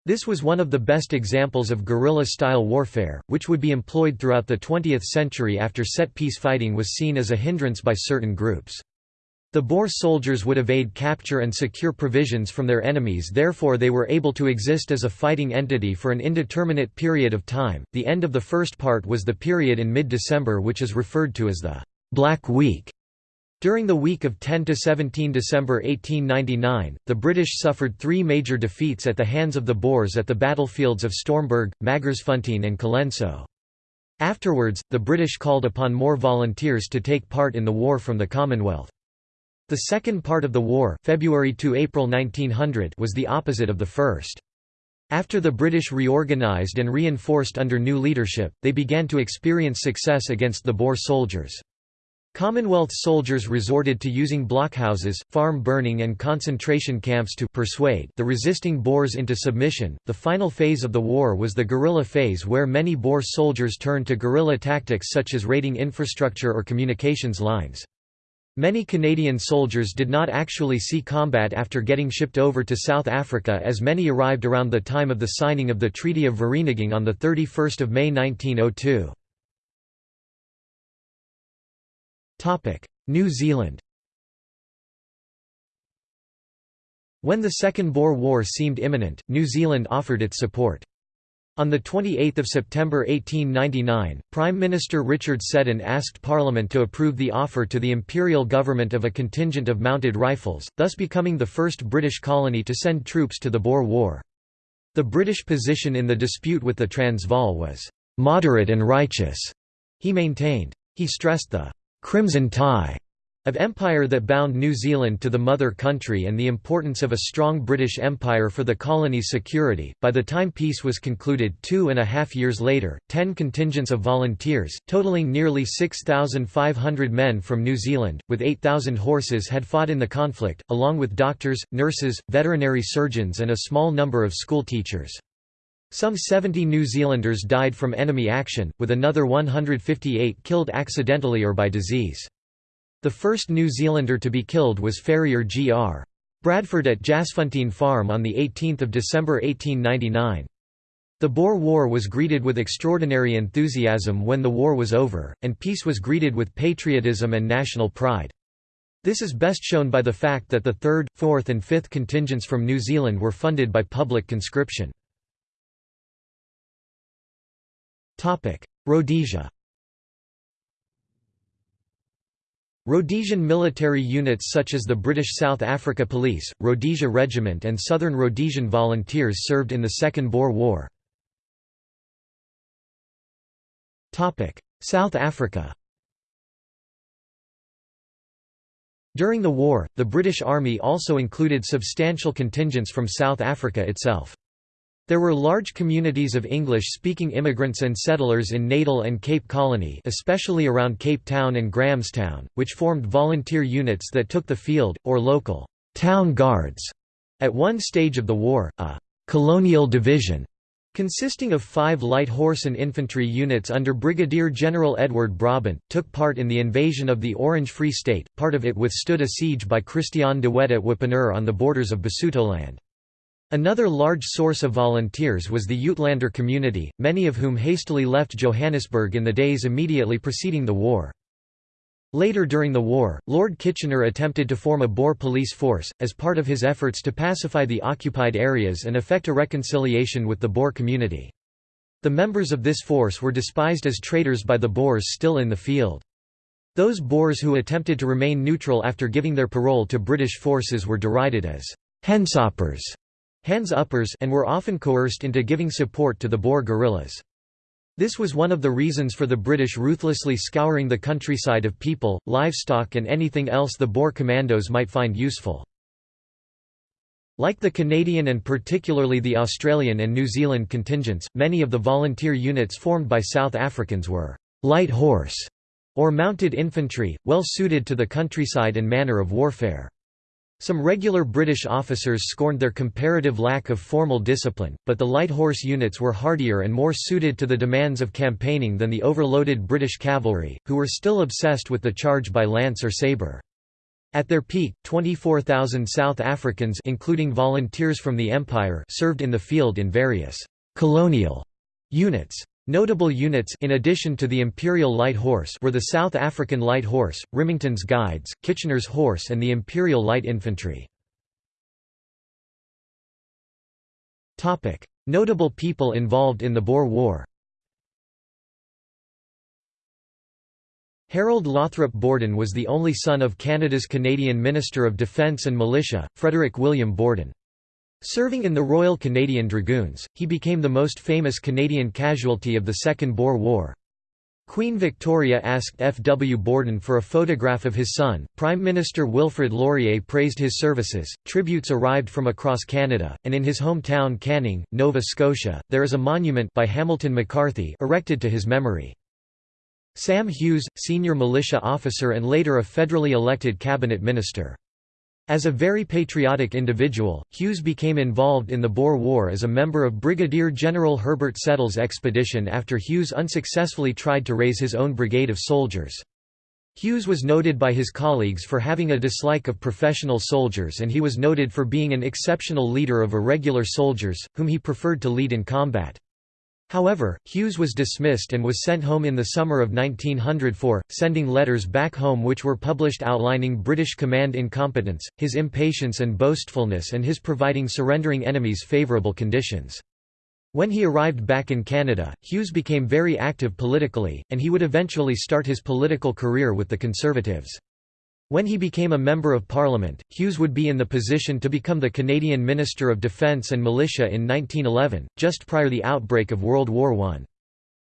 This was one of the best examples of guerrilla-style warfare, which would be employed throughout the 20th century after set-piece fighting was seen as a hindrance by certain groups. The Boer soldiers would evade capture and secure provisions from their enemies therefore they were able to exist as a fighting entity for an indeterminate period of time. The end of the first part was the period in mid-December which is referred to as the Black Week. During the week of 10 to 17 December 1899, the British suffered three major defeats at the hands of the Boers at the battlefields of Stormberg, Magersfontein and Colenso. Afterwards, the British called upon more volunteers to take part in the war from the Commonwealth. The second part of the war February to April 1900 was the opposite of the first. After the British reorganised and reinforced under new leadership, they began to experience success against the Boer soldiers. Commonwealth soldiers resorted to using blockhouses, farm burning and concentration camps to persuade the resisting Boers into submission. The final phase of the war was the guerrilla phase where many Boer soldiers turned to guerrilla tactics such as raiding infrastructure or communications lines. Many Canadian soldiers did not actually see combat after getting shipped over to South Africa as many arrived around the time of the signing of the Treaty of Vereeniging on 31 May 1902. New Zealand When the Second Boer War seemed imminent, New Zealand offered its support. On 28 September 1899, Prime Minister Richard Seddon asked Parliament to approve the offer to the Imperial Government of a contingent of mounted rifles, thus becoming the first British colony to send troops to the Boer War. The British position in the dispute with the Transvaal was «moderate and righteous», he maintained. He stressed the «crimson tie» of empire that bound New Zealand to the mother country and the importance of a strong British Empire for the colony's security. By the time peace was concluded two and a half years later, ten contingents of volunteers, totaling nearly 6,500 men from New Zealand, with 8,000 horses had fought in the conflict, along with doctors, nurses, veterinary surgeons and a small number of school teachers. Some 70 New Zealanders died from enemy action, with another 158 killed accidentally or by disease. The first New Zealander to be killed was farrier G.R. Bradford at Jasfontein Farm on 18 December 1899. The Boer War was greeted with extraordinary enthusiasm when the war was over, and peace was greeted with patriotism and national pride. This is best shown by the fact that the 3rd, 4th and 5th contingents from New Zealand were funded by public conscription. Rhodesia Rhodesian military units such as the British South Africa Police, Rhodesia Regiment and Southern Rhodesian Volunteers served in the Second Boer War. South Africa During the war, the British Army also included substantial contingents from South Africa itself. There were large communities of English-speaking immigrants and settlers in Natal and Cape Colony especially around Cape Town and Grahamstown, which formed volunteer units that took the field, or local «town guards». At one stage of the war, a «colonial division» consisting of five light horse and infantry units under Brigadier General Edward Brabant, took part in the invasion of the Orange Free State, part of it withstood a siege by Christian de Wet at Wepener on the borders of Basutoland. Another large source of volunteers was the Uitlander community, many of whom hastily left Johannesburg in the days immediately preceding the war. Later during the war, Lord Kitchener attempted to form a Boer police force, as part of his efforts to pacify the occupied areas and effect a reconciliation with the Boer community. The members of this force were despised as traitors by the Boers still in the field. Those Boers who attempted to remain neutral after giving their parole to British forces were derided as «hensoppers» hands uppers and were often coerced into giving support to the Boer guerrillas. This was one of the reasons for the British ruthlessly scouring the countryside of people, livestock and anything else the Boer commandos might find useful. Like the Canadian and particularly the Australian and New Zealand contingents, many of the volunteer units formed by South Africans were «light horse» or mounted infantry, well suited to the countryside and manner of warfare. Some regular British officers scorned their comparative lack of formal discipline, but the light horse units were hardier and more suited to the demands of campaigning than the overloaded British cavalry, who were still obsessed with the charge by lance or sabre. At their peak, 24,000 South Africans including volunteers from the Empire served in the field in various «colonial» units. Notable units in addition to the Imperial Light Horse were the South African Light Horse, Remington's Guides, Kitchener's Horse and the Imperial Light Infantry. Notable people involved in the Boer War Harold Lothrop Borden was the only son of Canada's Canadian Minister of Defence and Militia, Frederick William Borden. Serving in the Royal Canadian Dragoons, he became the most famous Canadian casualty of the Second Boer War. Queen Victoria asked F. W. Borden for a photograph of his son. Prime Minister Wilfrid Laurier praised his services. Tributes arrived from across Canada, and in his hometown Canning, Nova Scotia, there is a monument by Hamilton McCarthy erected to his memory. Sam Hughes, senior militia officer and later a federally elected cabinet minister. As a very patriotic individual, Hughes became involved in the Boer War as a member of Brigadier General Herbert Settle's expedition after Hughes unsuccessfully tried to raise his own brigade of soldiers. Hughes was noted by his colleagues for having a dislike of professional soldiers and he was noted for being an exceptional leader of irregular soldiers, whom he preferred to lead in combat. However, Hughes was dismissed and was sent home in the summer of 1904, sending letters back home which were published outlining British command incompetence, his impatience and boastfulness and his providing surrendering enemies favourable conditions. When he arrived back in Canada, Hughes became very active politically, and he would eventually start his political career with the Conservatives. When he became a Member of Parliament, Hughes would be in the position to become the Canadian Minister of Defence and Militia in 1911, just prior the outbreak of World War I.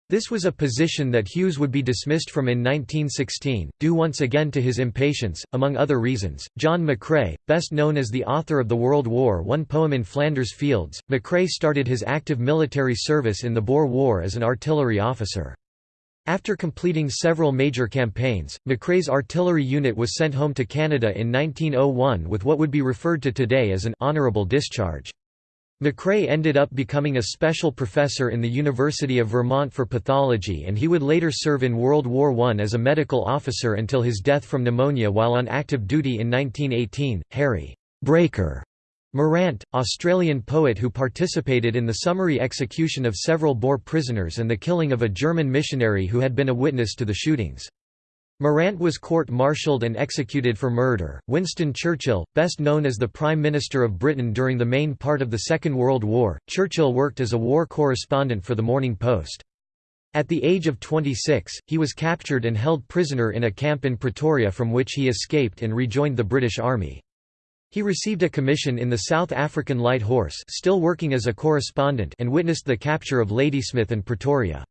This was a position that Hughes would be dismissed from in 1916, due once again to his impatience, among other reasons. John McCrae, best known as the author of the World War I poem In Flanders Fields, McCrae started his active military service in the Boer War as an artillery officer. After completing several major campaigns, McCrae's artillery unit was sent home to Canada in 1901 with what would be referred to today as an honourable discharge. McCrae ended up becoming a special professor in the University of Vermont for pathology and he would later serve in World War I as a medical officer until his death from pneumonia while on active duty in 1918. Harry Breaker Morant, Australian poet who participated in the summary execution of several Boer prisoners and the killing of a German missionary who had been a witness to the shootings. Morant was court-martialed and executed for murder. Winston Churchill, best known as the Prime Minister of Britain during the main part of the Second World War, Churchill worked as a war correspondent for the Morning Post. At the age of 26, he was captured and held prisoner in a camp in Pretoria from which he escaped and rejoined the British Army. He received a commission in the South African Light Horse still working as a correspondent and witnessed the capture of Ladysmith and Pretoria.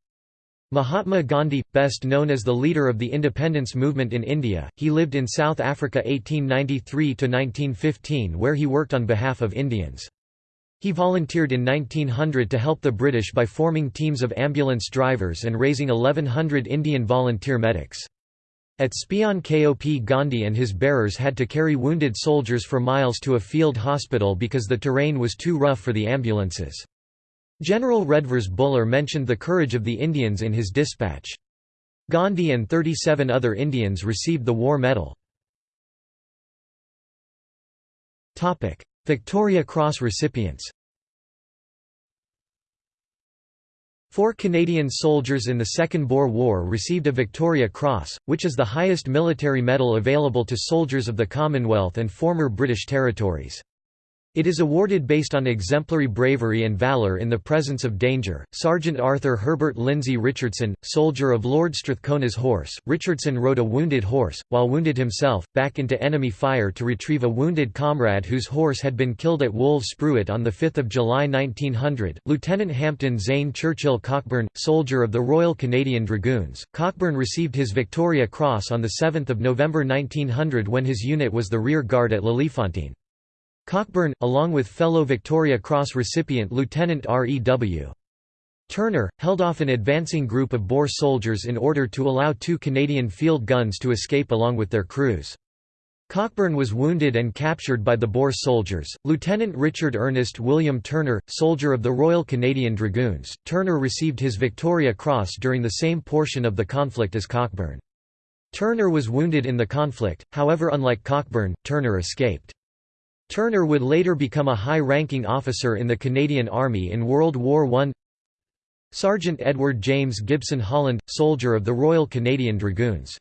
Mahatma Gandhi, best known as the leader of the independence movement in India, he lived in South Africa 1893–1915 where he worked on behalf of Indians. He volunteered in 1900 to help the British by forming teams of ambulance drivers and raising 1100 Indian volunteer medics. At Spion Kop Gandhi and his bearers had to carry wounded soldiers for miles to a field hospital because the terrain was too rough for the ambulances. General Redvers Buller mentioned the courage of the Indians in his dispatch. Gandhi and 37 other Indians received the War Medal. Victoria Cross recipients Four Canadian soldiers in the Second Boer War received a Victoria Cross, which is the highest military medal available to soldiers of the Commonwealth and former British territories. It is awarded based on exemplary bravery and valour in the presence of danger. Sergeant Arthur Herbert Lindsay Richardson, soldier of Lord Strathcona's horse, Richardson rode a wounded horse, while wounded himself, back into enemy fire to retrieve a wounded comrade whose horse had been killed at Wolves-Spruit on 5 July 1900. Lieutenant Hampton Zane Churchill Cockburn, soldier of the Royal Canadian Dragoons, Cockburn received his Victoria Cross on 7 November 1900 when his unit was the rear guard at Leliefontein. Cockburn, along with fellow Victoria Cross recipient Lieutenant R.E.W. Turner, held off an advancing group of Boer soldiers in order to allow two Canadian field guns to escape along with their crews. Cockburn was wounded and captured by the Boer soldiers. Lieutenant Richard Ernest William Turner, soldier of the Royal Canadian Dragoons, Turner received his Victoria Cross during the same portion of the conflict as Cockburn. Turner was wounded in the conflict, however unlike Cockburn, Turner escaped. Turner would later become a high-ranking officer in the Canadian Army in World War I. Sergeant Edward James Gibson Holland, soldier of the Royal Canadian Dragoons.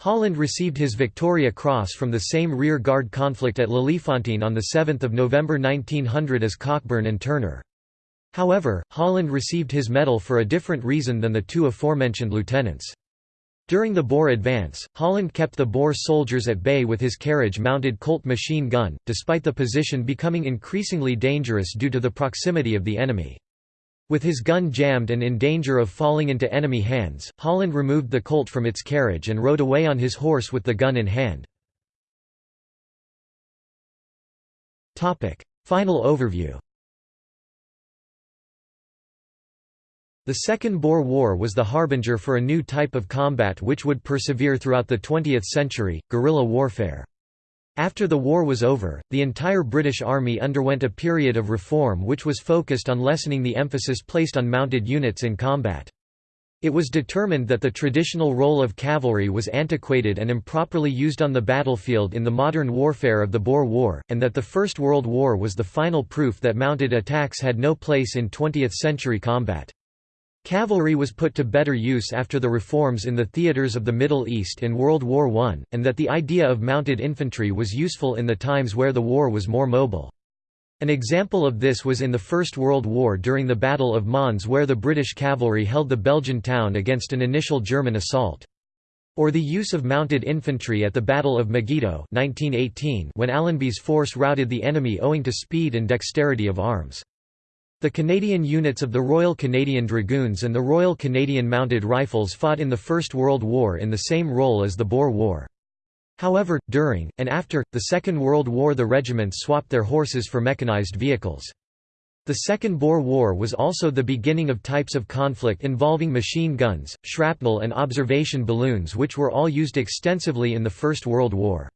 Holland received his Victoria Cross from the same rear guard conflict at Leliefontein on 7 November 1900 as Cockburn and Turner. However, Holland received his medal for a different reason than the two aforementioned lieutenants. During the Boer advance, Holland kept the Boer soldiers at bay with his carriage-mounted Colt machine gun, despite the position becoming increasingly dangerous due to the proximity of the enemy. With his gun jammed and in danger of falling into enemy hands, Holland removed the Colt from its carriage and rode away on his horse with the gun in hand. Final overview The Second Boer War was the harbinger for a new type of combat which would persevere throughout the 20th century, guerrilla warfare. After the war was over, the entire British Army underwent a period of reform which was focused on lessening the emphasis placed on mounted units in combat. It was determined that the traditional role of cavalry was antiquated and improperly used on the battlefield in the modern warfare of the Boer War, and that the First World War was the final proof that mounted attacks had no place in 20th-century combat. Cavalry was put to better use after the reforms in the theaters of the Middle East in World War I, and that the idea of mounted infantry was useful in the times where the war was more mobile. An example of this was in the First World War during the Battle of Mons where the British cavalry held the Belgian town against an initial German assault. Or the use of mounted infantry at the Battle of Megiddo 1918 when Allenby's force routed the enemy owing to speed and dexterity of arms. The Canadian units of the Royal Canadian Dragoons and the Royal Canadian Mounted Rifles fought in the First World War in the same role as the Boer War. However, during, and after, the Second World War the regiments swapped their horses for mechanized vehicles. The Second Boer War was also the beginning of types of conflict involving machine guns, shrapnel and observation balloons which were all used extensively in the First World War.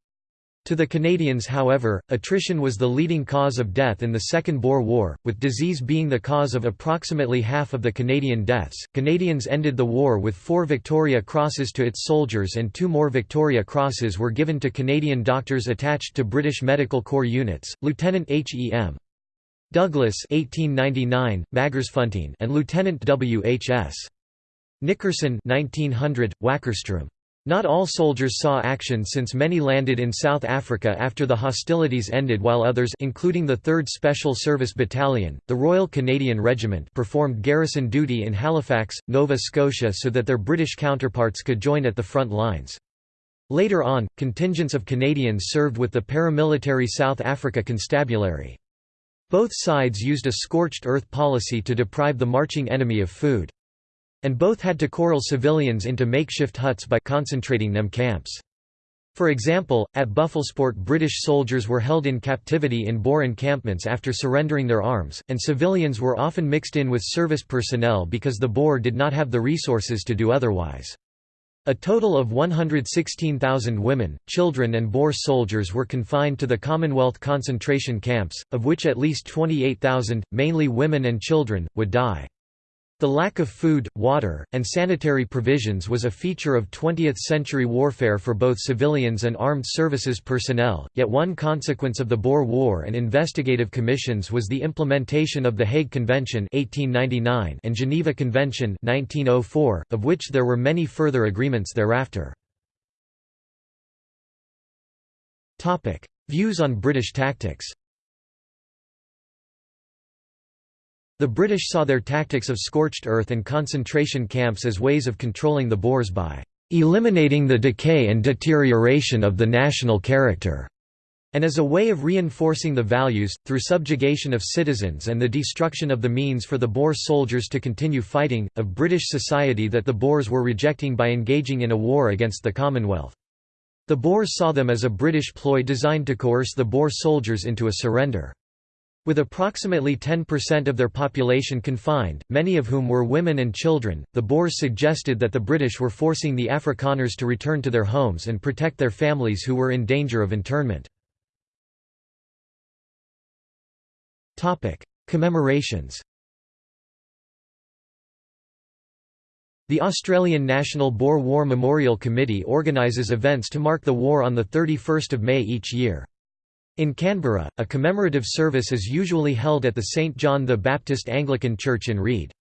To the Canadians however, attrition was the leading cause of death in the Second Boer War, with disease being the cause of approximately half of the Canadian deaths. Canadians ended the war with four Victoria Crosses to its soldiers and two more Victoria Crosses were given to Canadian doctors attached to British Medical Corps units, Lieutenant H.E.M. Douglas 1899, Magersfontein and Lieutenant W.H.S. Nickerson 1900, Wakkerstroom. Not all soldiers saw action since many landed in South Africa after the hostilities ended while others including the 3rd Special Service Battalion, the Royal Canadian Regiment performed garrison duty in Halifax, Nova Scotia so that their British counterparts could join at the front lines. Later on, contingents of Canadians served with the paramilitary South Africa Constabulary. Both sides used a scorched earth policy to deprive the marching enemy of food. And both had to corral civilians into makeshift huts by concentrating them camps. For example, at Buffelspoort British soldiers were held in captivity in Boer encampments after surrendering their arms, and civilians were often mixed in with service personnel because the Boer did not have the resources to do otherwise. A total of 116,000 women, children and Boer soldiers were confined to the Commonwealth concentration camps, of which at least 28,000, mainly women and children, would die. The lack of food, water, and sanitary provisions was a feature of 20th-century warfare for both civilians and armed services personnel, yet one consequence of the Boer War and investigative commissions was the implementation of the Hague Convention 1899 and Geneva Convention 1904, of which there were many further agreements thereafter. Views on British tactics The British saw their tactics of scorched earth and concentration camps as ways of controlling the Boers by eliminating the decay and deterioration of the national character, and as a way of reinforcing the values, through subjugation of citizens and the destruction of the means for the Boer soldiers to continue fighting, of British society that the Boers were rejecting by engaging in a war against the Commonwealth. The Boers saw them as a British ploy designed to coerce the Boer soldiers into a surrender. With approximately 10% of their population confined, many of whom were women and children, the Boers suggested that the British were forcing the Afrikaners to return to their homes and protect their families who were in danger of internment. Commemorations The Australian National Boer War Memorial Committee organises events to mark the war on 31 May each year. In Canberra, a commemorative service is usually held at the St John the Baptist Anglican Church in Reid.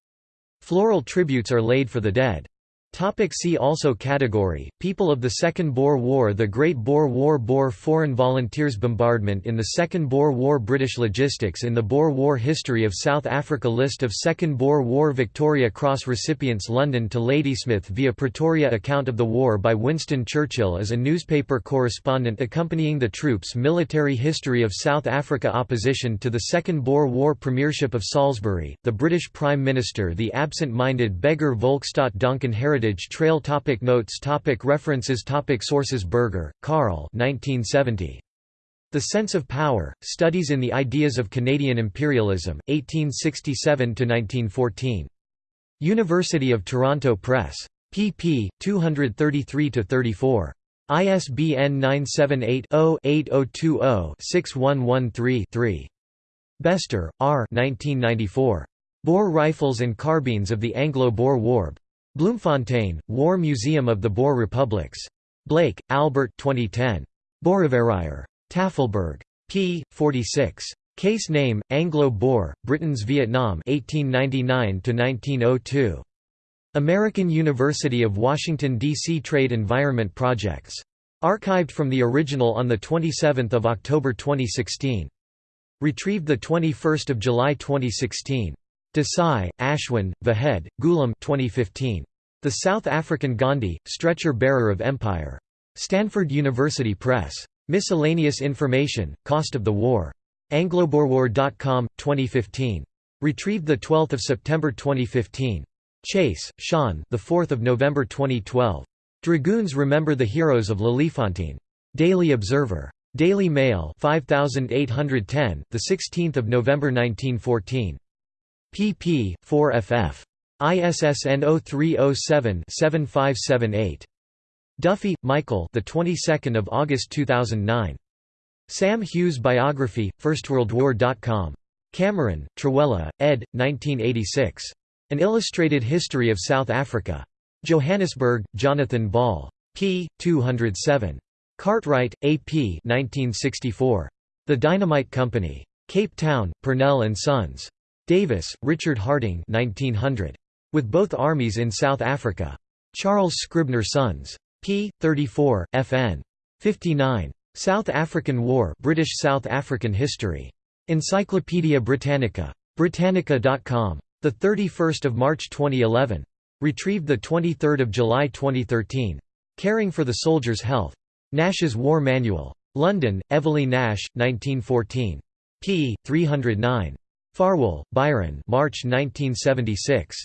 Floral tributes are laid for the dead. Topic see also Category, People of the Second Boer War The Great Boer War Boer Foreign Volunteers Bombardment in the Second Boer War British Logistics in the Boer War History of South Africa List of Second Boer War Victoria Cross recipients London to Ladysmith via Pretoria Account of the war by Winston Churchill as a newspaper correspondent accompanying the troops Military History of South Africa Opposition to the Second Boer War Premiership of Salisbury, the British Prime Minister The absent-minded beggar Volkstaat Duncan Heritage Heritage Trail topic Notes topic References topic Sources Berger, Carl 1970. The Sense of Power, Studies in the Ideas of Canadian Imperialism, 1867–1914. University of Toronto Press. pp. 233–34. ISBN 978-0-8020-6113-3. Bester, R. 1994. Boer Rifles and Carbines of the Anglo-Boer War. Bloemfontein, War Museum of the Boer Republics. Blake, Albert 2010. Boereverraaier. Tafelberg. p. 46. Case name, Anglo-Boer, Britain's Vietnam 1899–1902. American University of Washington, D.C. Trade Environment Projects. Archived from the original on 27 October 2016. Retrieved 21 July 2016. Desai, Ashwin, Vahed, Goolam 2015. The South African Gandhi, Stretcher-Bearer of Empire. Stanford University Press. Miscellaneous information, Cost of the War. Angloboerwar.com, 2015. Retrieved 12 September 2015. Chase, Sean the 4th of November 2012. Dragoons Remember the Heroes of Leliefontein. Daily Observer. Daily Mail 5810, the 16th of November 1914. pp. 4 ff. ISSN 0307-7578. Duffy, Michael. The 22nd of August 2009. Sam Hughes biography, FirstWorldWar.com. Cameron, Trewhella, ed. 1986. An Illustrated History of South Africa. Johannesburg, Jonathan Ball. p. 207. Cartwright, A. P. 1964. The Dynamite Company. Cape Town, Purnell and Sons. Davis, Richard Harding 1900. With both armies in South Africa. Charles Scribner Sons. p. 34, fn. 59. South African War British South African History. Encyclopædia Britannica. Britannica.com. 31 March 2011. Retrieved 23 July 2013. Caring for the Soldier's Health. Nash's War Manual. London, Eveleigh Nash, 1914. p. 309. Farwell, Byron March 1976.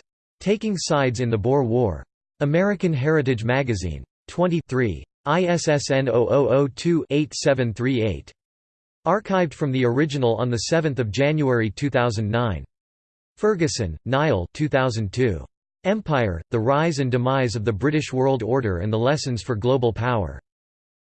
Taking Sides in the Boer War. American Heritage Magazine. 23. ISSN 0002-8738. Archived from the original on 7 January 2009. Ferguson, Niall 2002. Empire, The Rise and Demise of the British World Order and the Lessons for Global Power.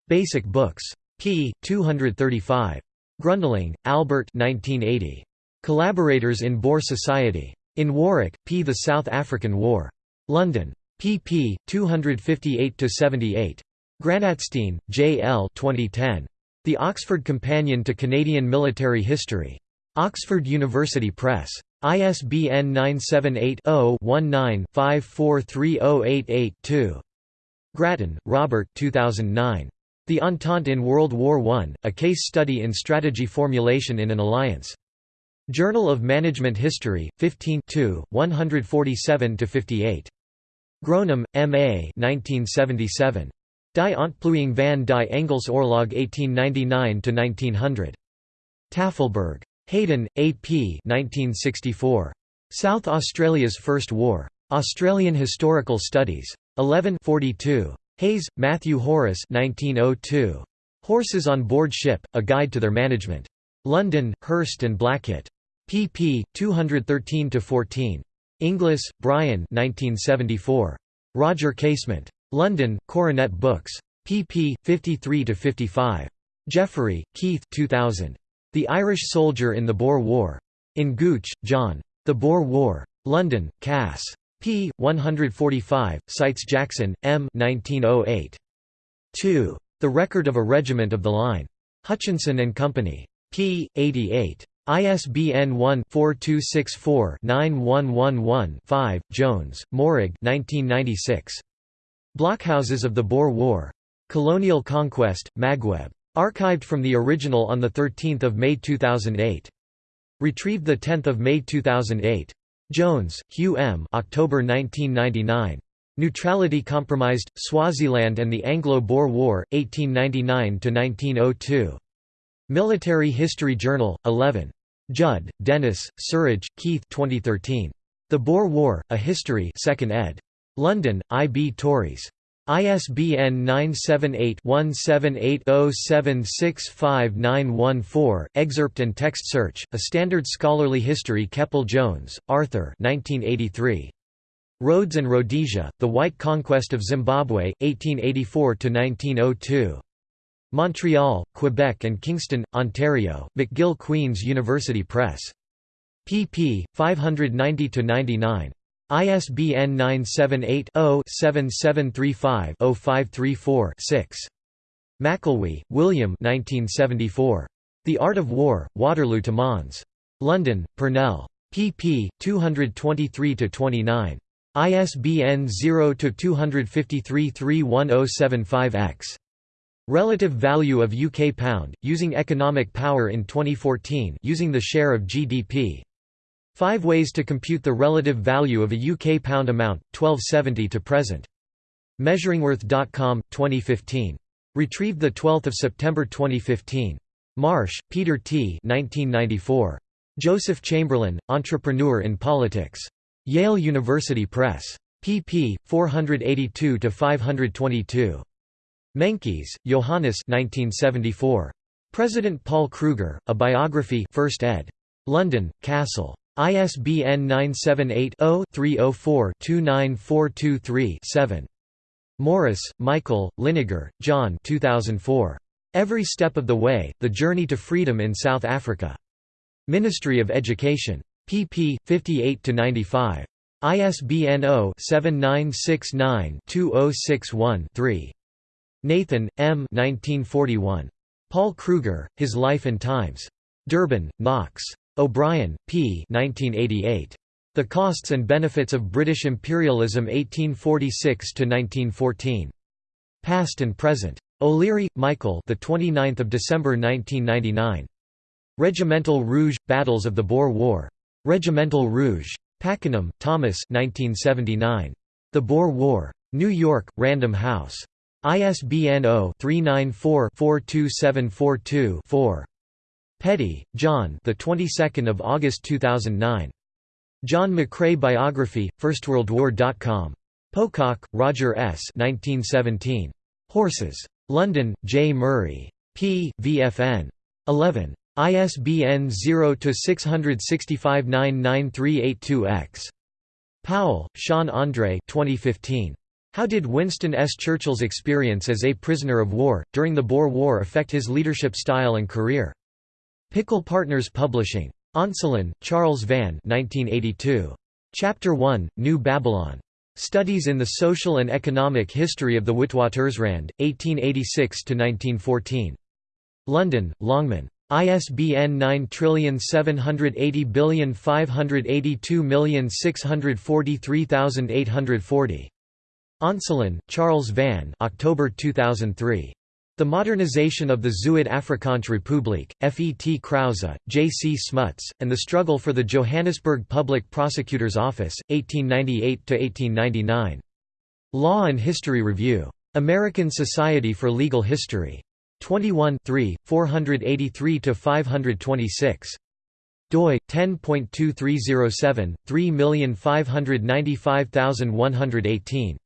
Basic Books. p. 235. Grundlingh, Albert 1980. Collaborators in Boer Society. In Warwick, P. The South African War. London. pp. 258–78. Granatstein, J. L. 2010. The Oxford Companion to Canadian Military History. Oxford University Press. ISBN 978-0-19-543088-2. Grattan, Robert 2009. The Entente in World War I, A Case Study in Strategy Formulation in an Alliance. Journal of Management History, 15 147–58. Gronem, M. A. 1977. Die Ontplooiing van die Engels Oorlog 1899–1900. Tafelberg. Hayden, A. P. 1964. South Australia's First War. Australian Historical Studies. 11 42. Hayes, Matthew Horace 1902. Horses on Board Ship, A Guide to Their Management. London, Hurst and Blackett pp. 213–14. Inglis, Brian 1974. Roger Casement. London, Coronet Books. pp. 53–55. Jeffrey, Keith 2000. The Irish Soldier in the Boer War. In Gooch, John. The Boer War. London, Cass. p. 145, cites Jackson, M. 1908. 2. The Record of a Regiment of the Line. Hutchinson and Company. p. 88. ISBN 1-4264-9111-5, Jones, Maurig 1996. Blockhouses of the Boer War. Colonial Conquest, Magweb. Archived from the original on 13 May 2008. Retrieved 10 May 2008. Jones, Hugh M. October 1999. Neutrality Compromised, Swaziland and the Anglo-Boer War, 1899–1902. Military History Journal, 11. Judd, Dennis, Surridge, Keith 2013. The Boer War, A History 2nd ed. London, I. B. Tauris. ISBN 978-1780765914, excerpt and text search, A Standard Scholarly History Keppel Jones, Arthur 1983. Rhodes and Rhodesia, The White Conquest of Zimbabwe, 1884–1902. Montreal, Quebec and Kingston, Ontario, McGill Queen's University Press. pp. 590–99. ISBN 978-0-7735-0534-6. McElwee, William The Art of War, Waterloo to Mons. London, Purnell. pp. 223–29. ISBN 0-253-31075-X. Relative value of UK pound, using economic power in 2014 using the share of GDP. Five ways to compute the relative value of a UK pound amount, 1270 to present. Measuringworth.com, 2015. Retrieved 12 September 2015. Marsh, Peter T. 1994. Joseph Chamberlain, Entrepreneur in Politics. Yale University Press. pp. 482–522. Meintjes, Johannes 1974. President Paul Kruger, A Biography 1st ed. London, Cassell. ISBN 978-0-304-29423-7. Morris, Michael, Liniger, John 2004. Every Step of the Way, The Journey to Freedom in South Africa. Ministry of Education. pp. 58–95. ISBN 0-7969-2061-3. Nathan, M. 1941. Paul Kruger, His Life and Times. Durban, Knox. O'Brien, P. 1988. The Costs and Benefits of British Imperialism 1846–1914. Past and Present. O'Leary, Michael the 29th of December 1999. Regimental Rogue – Battles of the Boer War. Regimental Rogue. Pakenham, Thomas 1979. The Boer War. New York, Random House. ISBN 0-394-42742-4. Petty, John. The 22nd of August 2009. John McCrae biography. FirstWorldWar.com. Pocock, Roger S. 1917. Horses. London, J. Murray. p. VFN. 11. ISBN 0-665-99382-X. Powell, Sean Andre 2015. How did Winston S. Churchill's experience as a prisoner of war, during the Boer War affect his leadership style and career? Pickle Partners Publishing. Onselen, Charles Van 1982. Chapter 1, New Babylon. Studies in the Social and Economic History of the Witwatersrand, 1886–1914. London, Longman. ISBN 9780582643840. Onselen, Charles Van October 2003. The Modernization of the Zuid Afrikaanse Republiek, F. E. T. Krause, J. C. Smuts, and the Struggle for the Johannesburg Public Prosecutor's Office, 1898–1899. Law and History Review. American Society for Legal History. 21 483–526. doi 10.2307 3595118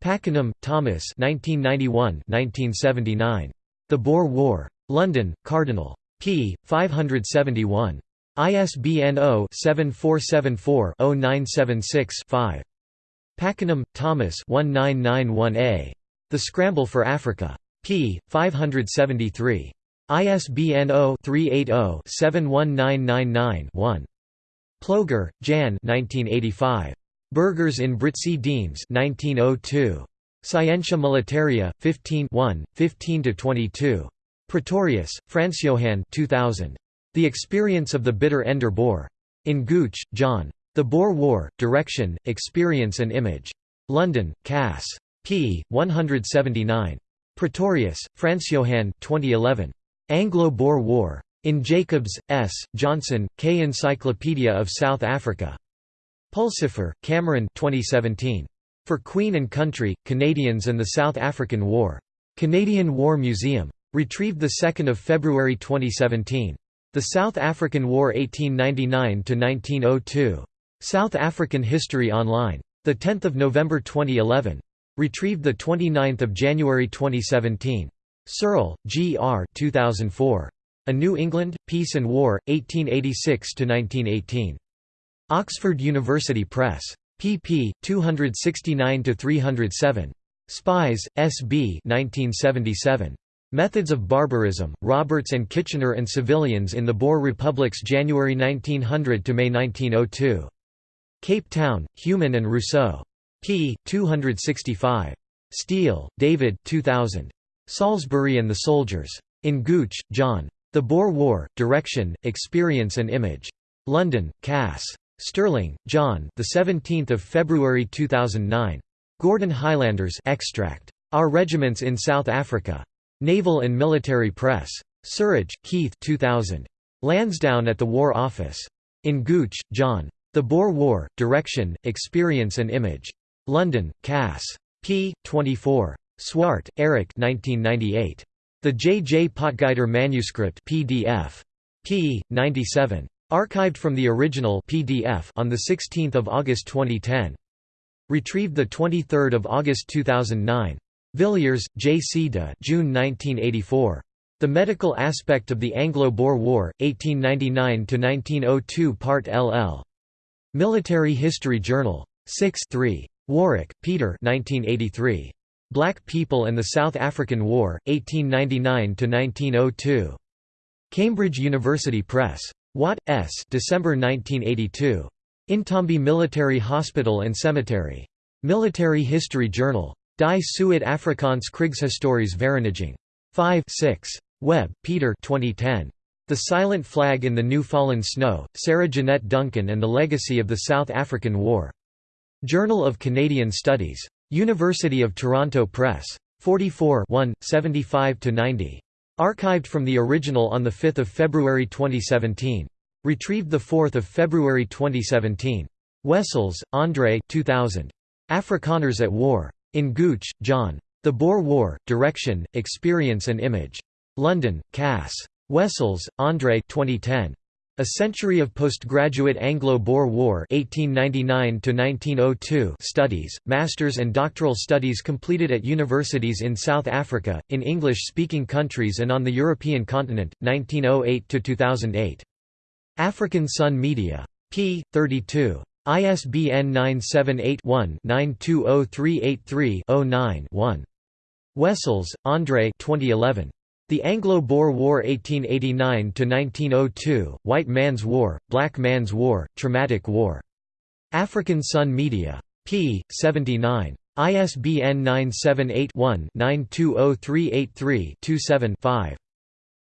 Pakenham, Thomas 1991–1979. The Boer War. London, Cardinal. p. 571. ISBN 0-7474-0976-5. Pakenham, Thomas 1991a. The Scramble for Africa. p. 573. ISBN 0-380-71999-1. Ploeger, Jan 1985. Burghers in Britse Diens 1902. Scientia Militaria, 15 15–22. Pretorius, Johann 2000. The Experience of the Bitter Ender Boer. In Gooch, John. The Boer War, Direction, Experience and Image. London, Cass. p. 179. Pretorius, Franz-Johann 2011. Anglo-Boer War. In Jacobs, S., Johnson, K. Encyclopedia of South Africa. Pulsifer, Cameron 2017. For Queen and Country, Canadians and the South African War. Canadian War Museum. Retrieved 2 February 2017. The South African War 1899–1902. South African History Online. 10 November 2011. Retrieved 29 January 2017. Searle, G. R. 2004. A New England, Peace and War, 1886–1918. Oxford University Press. pp. 269–307. Spies, S. B. 1977. Methods of Barbarism, Roberts and Kitchener and Civilians in the Boer Republics January 1900 to May 1902. Cape Town, Human and Rousseau. p. 265. Steele, David 2000. Salisbury and the Soldiers. In Gooch, John. The Boer War, Direction, Experience and Image. London, Cass. Sterling, John. The 17th of February 2009. Gordon Highlanders extract. Our Regiments in South Africa. Naval and Military Press. Surridge, Keith 2000. Lansdowne at the War Office. In Gooch, John. The Boer War, Direction, Experience and Image. London, Cass. p. 24. Swart, Eric 1998. The J. J. Potgieter Manuscript PDF. p. 97. Archived from the original PDF on 16 August 2010. Retrieved 23 August 2009. Villiers, J. C. de June 1984. The Medical Aspect of the Anglo-Boer War, 1899–1902 Part LL. Military History Journal. 6 3. Warwick, Peter 1983. Black People and the South African War, 1899–1902. Cambridge University Press. Watt, S. December 1982. Intombi Military Hospital and Cemetery. Military History Journal. Die Suid Afrikaans Kriegshistories Vereniging. 5 6. Webb, Peter 2010. The Silent Flag in the New Fallen Snow, Sara Jeannette Duncan and the Legacy of the South African War. Journal of Canadian Studies. University of Toronto Press. 44 75–90. Archived from the original on 5 February 2017. Retrieved 4 February 2017. Wessels, Andre 2000. Afrikaners at War. In Gooch, John. The Boer War, Direction, Experience and Image. London, Cass. Wessels, Andre 2010. A Century of Postgraduate Anglo-Boer War 1899 studies, masters and doctoral studies completed at universities in South Africa, in English-speaking countries and on the European continent, 1908–2008. African Sun Media. p. 32. ISBN 978-1-920383-09-1. Wessels, Andre 2011. The Anglo-Boer War 1889–1902, White Man's War, Black Man's War, Traumatic War. African Sun Media. p. 79. ISBN 978-1-920383-27-5.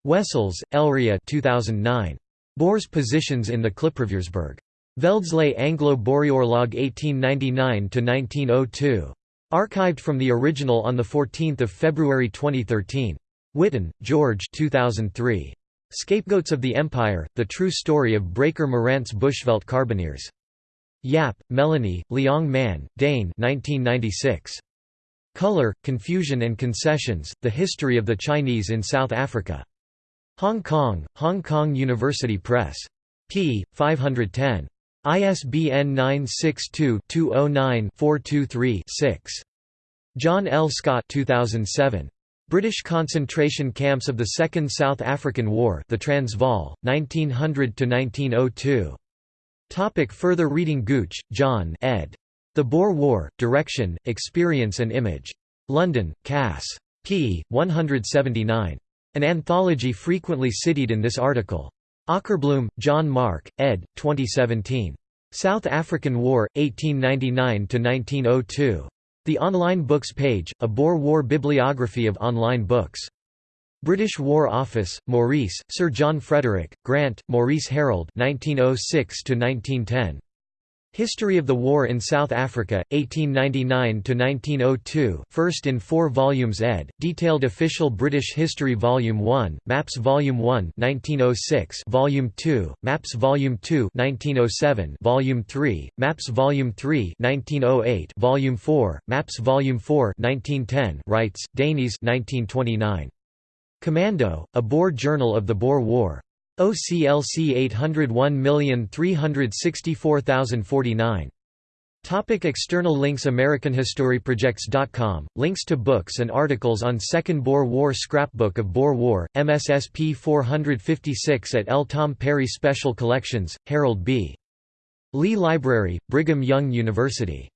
Wessels, Elria 2009. Boers' Positions in the Klipriviersberg. Veldslae Anglo-Boereoorlog 1899–1902. Archived from the original on 14 February 2013. Witton, George 2003. Scapegoats of the Empire, The True Story of Breaker Morant's Bushveld Carbineers. Yap, Melanie, Leong Man, Dane 1996. Color, Confusion and Concessions, The History of the Chinese in South Africa. Hong Kong, Hong Kong University Press. p. 510. ISBN 962-209-423-6. John L. Scott 2007. British concentration camps of the Second South African War the Transvaal, 1900–1902. Topic further reading Gooch, John ed. The Boer War, Direction, Experience and Image. London, Cass. p. 179. An anthology frequently cited in this article. Ockerbloom, John Mark, ed. 2017. South African War, 1899–1902. The Online Books page, a Boer War bibliography of online books. British War Office, Maurice, Sir John Frederick, Grant, Maurice Harold 1906 1910. History of the War in South Africa, 1899–1902 first in four volumes ed., Detailed Official British History Volume 1, Maps Volume 1 1906, Volume 2, Maps Volume 2 1907, Volume 3, Maps Volume 3 1908, Volume 4, Maps Volume 4 1910 Reitz, Deneys 1929. Commando, a Boer Journal of the Boer War. OCLC 801364049. Topic external links AmericanHistoryProjects.com, links to books and articles on Second Boer War Scrapbook of Boer War, MSSP 456 at L. Tom Perry Special Collections, Harold B. Lee Library, Brigham Young University